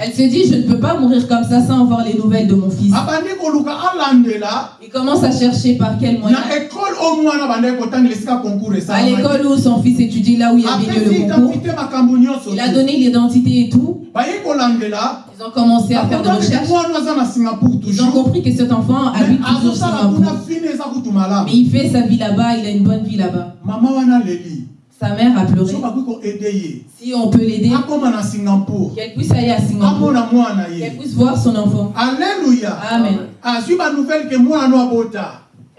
elle se dit, je ne peux pas mourir comme ça sans avoir les nouvelles de mon fils. alandela Il commence à chercher par quel moyen. À l'école où son fils étudiait, là où il y avait eu apesi le concours, il a donné l'identité et tout. kolandela Ils ont commencé à faire des recherches. Ils ont compris que cet enfant habite toujours azosala Singapour. Mais il fait sa vie là-bas, il a une bonne vie là-bas. Sa mère a pleuré. Si on peut l'aider, qu'elle puisse aller à Singapour, qu'elle puisse voir son enfant. alleluya Amen. azwi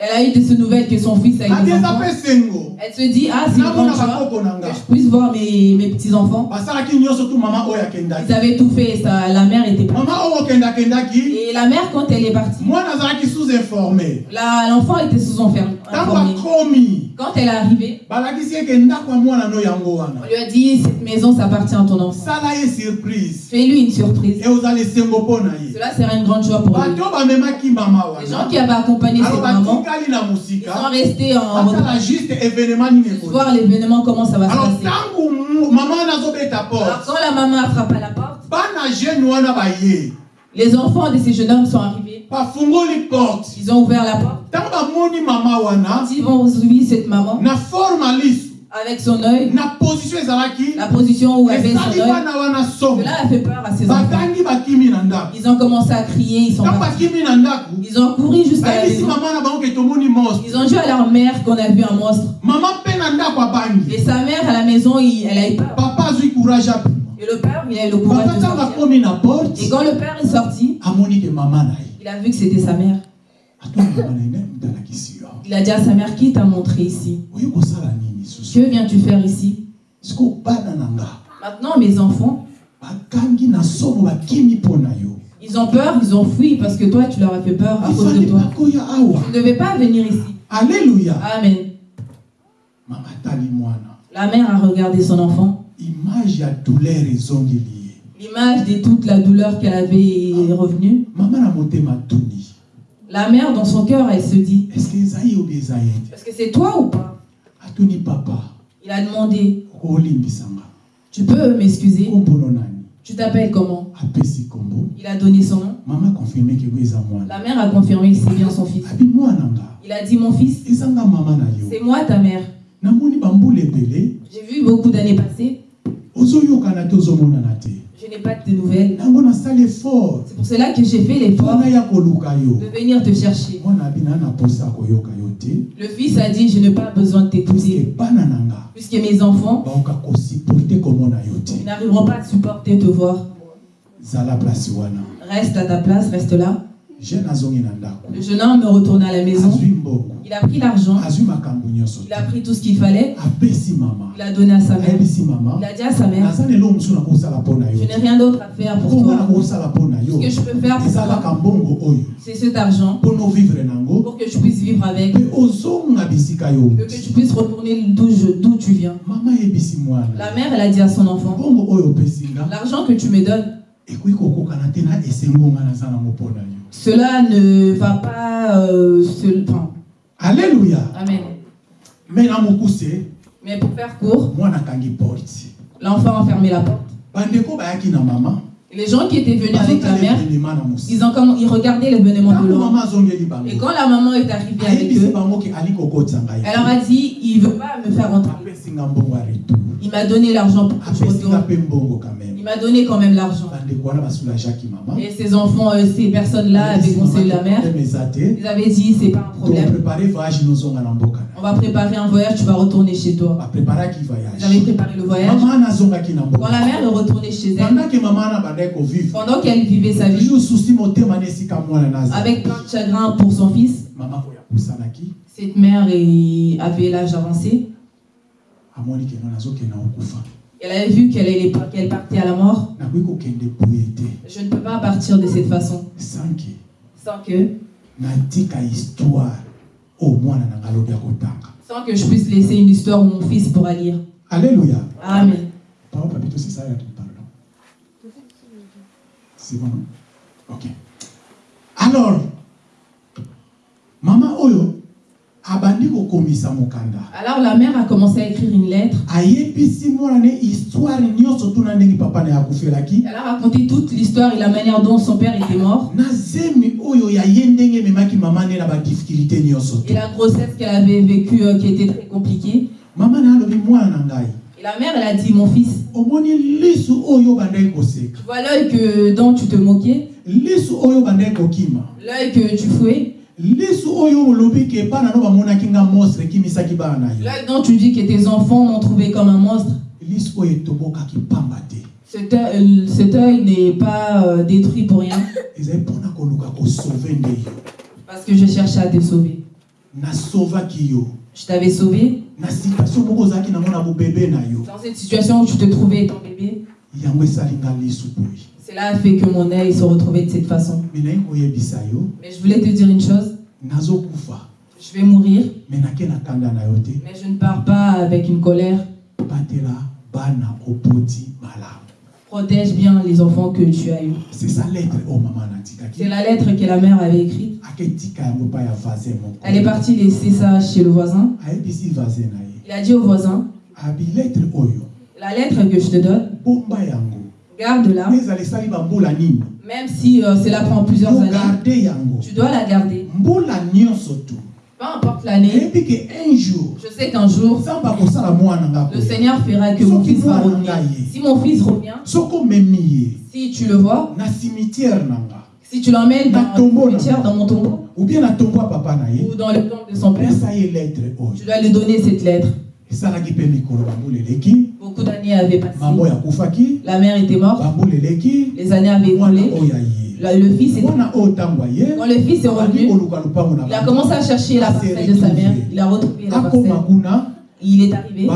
Elle a eu de ces nouvelles que son fils a eu des enfants. Elle se dit, ah, c'est na que je puisse voir mes, mes petits-enfants. Ils avaient tout fait, ça, la mère était partie. Et la mère, quand elle est partie, l'enfant était sous enferme. ntango informé. akomi Quand elle est arrivée, on lui a dit, cette maison, ça appartient à ton enfant. Fais-lui une surprise. Cela sera une grande joie pour lui. Les gens qui avaient accompagné cette maman, ils sont restés en voir l'événement, comment ça va se passer. Alors porte. Quand la maman a frappé à la porte, les enfants de ces jeunes hommes sont arrivés. Ils ont ouvert la porte. wana Ils vont suivi cette maman avec son œil, na position la position où avait son œil. Cela a fait peur à ces enfants. Ils ont commencé à crier, ils sont partis. Ils ont couru jusqu'à la maison. Ils ont dit à leur mère qu'on a vu un monstre. Et sa mère à la maison, elle a eu peur. papa azwi courage apima Et le père, il a eu le courage de sortir. Et quand le père est sorti, il a vu que c'était sa mère. Il a dit à sa mère, qui t'a montré ici? Que viens-tu faire ici? Maintenant, mes enfants, ils ont peur, ils ont fui parce que toi, tu leur as fait peur à cause de toi. Tu ne devais pas venir ici. alleluya Amen. La mère a regardé son enfant. L'image de toute la douleur qu'elle avait est revenue. mama na motema atuni La mère, dans son cœur, elle se dit, est ce que est-ce que c'est toi ou pas? Papa. Il a demandé Tu peux m'excuser? Tu t'appelles comment? Il a donné son nom? mama confirme ke bo eza mwana. La mère a confirmé que c'est bien son fils. Il a dit Mon fils, c'est moi ta mère. J'ai vu beaucoup d'années passer. N'ai pas de nouvelles. C'est pour cela que j'ai fait l'effort de venir te chercher. Le fils a dit Je n'ai pas besoin de nga Puisque mes enfants n'arriveront pas à supporter te voir. Reste à ta place, reste là. Le jeune homme retourne à la maison. Il a pris l'argent. Il a pris tout ce qu'il fallait. Il a donné à sa mère. Il a dit à sa mère. Je n'ai rien d'autre à faire pour toi. Ce que je peux faire pour toi, c'est cet argent pour que tu puisses vivre avec, que tu puisses retourner d'où je- tu viens. La mère, elle a dit à son enfant, l'argent que tu me donnes, cela ne va pas euh, se... enfin, alleluya amen. mokuse Mais pour faire court, akangi porte l'enfant a fermé la porte. bandeko bayaki na mama Et les gens qui étaient venus avec la mère, ils, ont comme, ils regardaient l'événement de azongeli Et quand la maman est arrivée avec eux, elle leur a dit, il veut pas me faire rentrer. Il m'a donné l'argent pour que je retourne. Il m'a donné quand même l'argent. Et ces enfants, euh, ces personnes-là avaient conseillé la mère. Ils avaient dit, c'est pas un problème. On va préparer un voyage, tu vas retourner chez toi. Ils avaient voyage? Préparé le voyage? Quand la mère est retournée chez elle, pendant qu'elle vivait sa vie, avec plein de chagrin pour son fils, cette mère avait l'âge avancé. amoni ke no nazokenda okufa Elle avait vu qu'elle qu'elle partait à la mort. Je ne peux pas partir de cette façon sans que, alobi akotanga sans que je puisse laisser une histoire où mon fils pourra lire. alléluia Amen. C'est ça, pardon. C'est bon, non? Ok. Alors, mama oyo Alors la mère a commencé à écrire une lettre. Elle a raconté toute l'histoire et la manière dont son père était mort. Et la grossesse qu'elle avait vécue euh, qui était très compliquée. Et la mère, elle a dit, mon fils, tu vois l'œil dont tu te moquais, l'œil que tu fouais, lisu oyo olobi ke bana no bamonaki nga monstre ekimisaki bana na yo. L'œil dont tu dis que tes enfants m'ont trouvé comme un monstre. Cet œil, cet œil n'est pas euh, détruit pour rien. Parce que je cherchais à te sauver. Je t'avais sauvé. Dans cette situation où tu te trouvais ton bébé. Cela a fait que mon œil se retrouvait de cette façon. Mais je voulais te dire une chose, je vais mourir, mais je ne pars pas avec une colère. Protège bien les enfants que tu as eus. c'est ça lettre. Natikaki C'est la lettre que la mère avait écrite. Elle est partie laisser ça chez le voisin. Il a dit au voisin, la lettre que je te donne, bambula nini? Même si euh, cela prend plusieurs années. Tu dois la garder. Peu importe l'année, je sais qu'un jour, le. Seigneur fera que mon fils va revenir. Si mon fils revient, si tu le vois, si tu l'emmènes dans tombeau, dans mon tombeau, ou bien ou dans le tombe de son père, oyo tu dois lui donner cette lettre. Esalaki mpe mikolo bambula eleki Beaucoup d'années avaient passé. mama oyo akufaki La mère était morte, bambula eleki les années avaient mwana oyo aye Le le fils est Quand le fils est revenu, il a commencé à chercher la parcelle de sa mère. Il a retrouvé la parcelle. Il est arrivé. On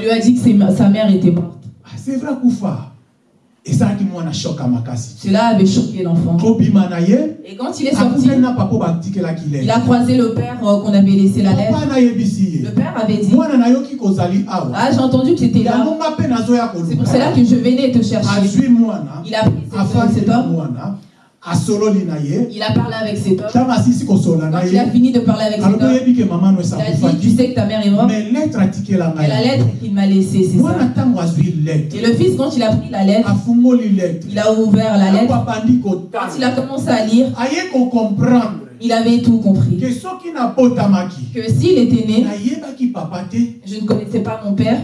lui a dit que sa mère était morte. Ah, c'est vrai kufa esalaki mwana shoka makasi Cela avait choqué l'enfant. Et quand il est sorti, il a croisé le père euh, qu'on avait laissé la lettre. Le père avait dit Ah, j'ai entendu que tu étais là. C'est pour cela que je venais te chercher. Il a pris cet, homme, Il a parlé avec cet homme. Quand il a fini de parler avec cet homme, il a dit, tu sais que ta mère est morte. mais la lettre qu'il m'a laissée, c'est ça. Et le fils, quand il a pris la lettre, il a ouvert la lettre. Quand il a commencé à lire, aye kocomprendre il avait tout compris. Que s'il était né, je ne connaissais pas mon père,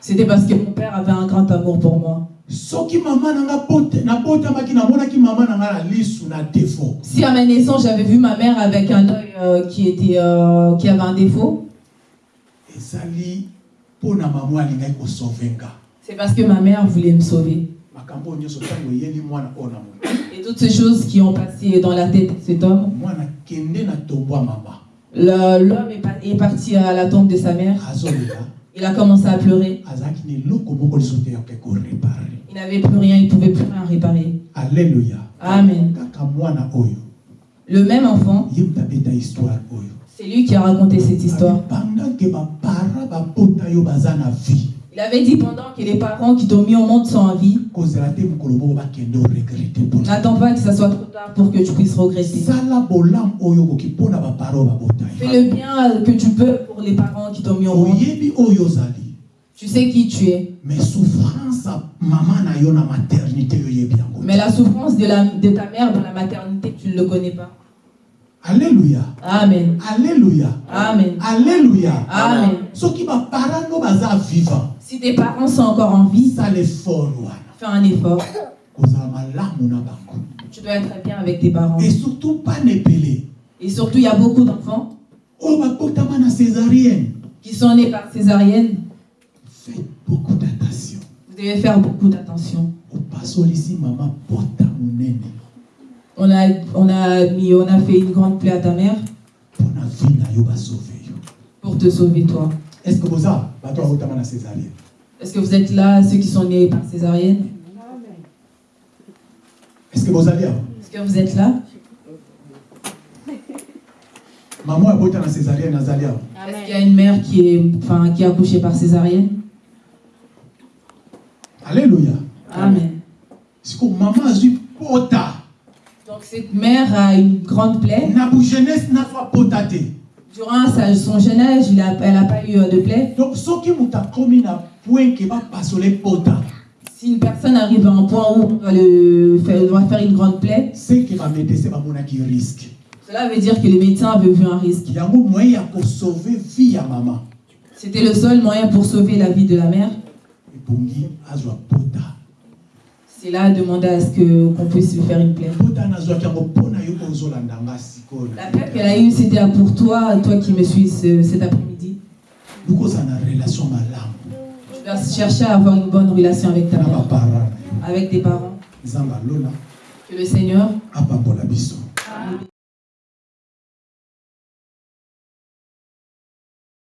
c'était parce que mon père avait un grand amour pour moi. Si à ma naissance, j'avais vu ma mère avec un œil euh, qui, était, euh, qui avait un défaut, c'est parce que ma mère voulait me sauver. Et toutes ces choses qui ont passé dans la tête de cet homme, l'homme est, pa- est parti à la tombe de sa mère. Il a commencé à pleurer. Il n'avait plus rien, il ne pouvait plus rien réparer. alleluya Amen. Le même enfant, c'est lui qui a raconté cette histoire. Il avait dit pendant que les parents qui t'ont mis au monde sont en vie, n'attends pas que ça soit trop tard pour que tu puisses regretter. Fais le bien que tu peux pour les parents qui t'ont mis au monde. Tu sais qui tu es. mais la souffrance de, la, de ta mère dans la maternité, tu ne le connais pas. alleluya Amen. alleluya Amen. alleluya Amen. soki bapara no baza vivant Si tes parents sont encore en vie, fais un effort. Tu dois être bien avec tes parents. et surtout pas Et surtout, il y a beaucoup d'enfants césarienne qui sont nés par césarienne. faites beaucoup d'attention Vous devez faire beaucoup d'attention. On a, on, a mis, on a fait une grande plaie à ta mère pour te sauver toi. est ce que babotama na césarienne? Est-ce que vous êtes là, ceux qui sont nés par césarienne? Est ce que bozali awa Est-ce que vous êtes là? Mama oyo abota na césarienne azali awa Est-ce qu'il y a une mère qui est, enfin, qui a accouché par césarienne? Alleluya Amen. siko mama azwi pota? Donc cette mère a une grande plaie? na bujeunesse nazwa pota te Durant sa- son jeune âge, il a- elle n'a pas eu euh, de plaie. donc soki moto akomi na point ke bapasole pota Si une personne arrive à un point où on doit, le faire, une grande plaie, c'est que bamédecin bamonaki risque cela veut dire que les médecins avaient vu un risque. yango moyen ya kosauve vie ya mama C'était le seul moyen pour sauver la vie de la mère. C'est là demander à ce qu'on puisse lui faire une plaie. La plaie qu'elle a eue, c'était pour toi, toi qui me suis ce- cet après-midi. Tu dois chercher à avoir une bonne relation avec ta mère, avec tes parents. Que le Seigneur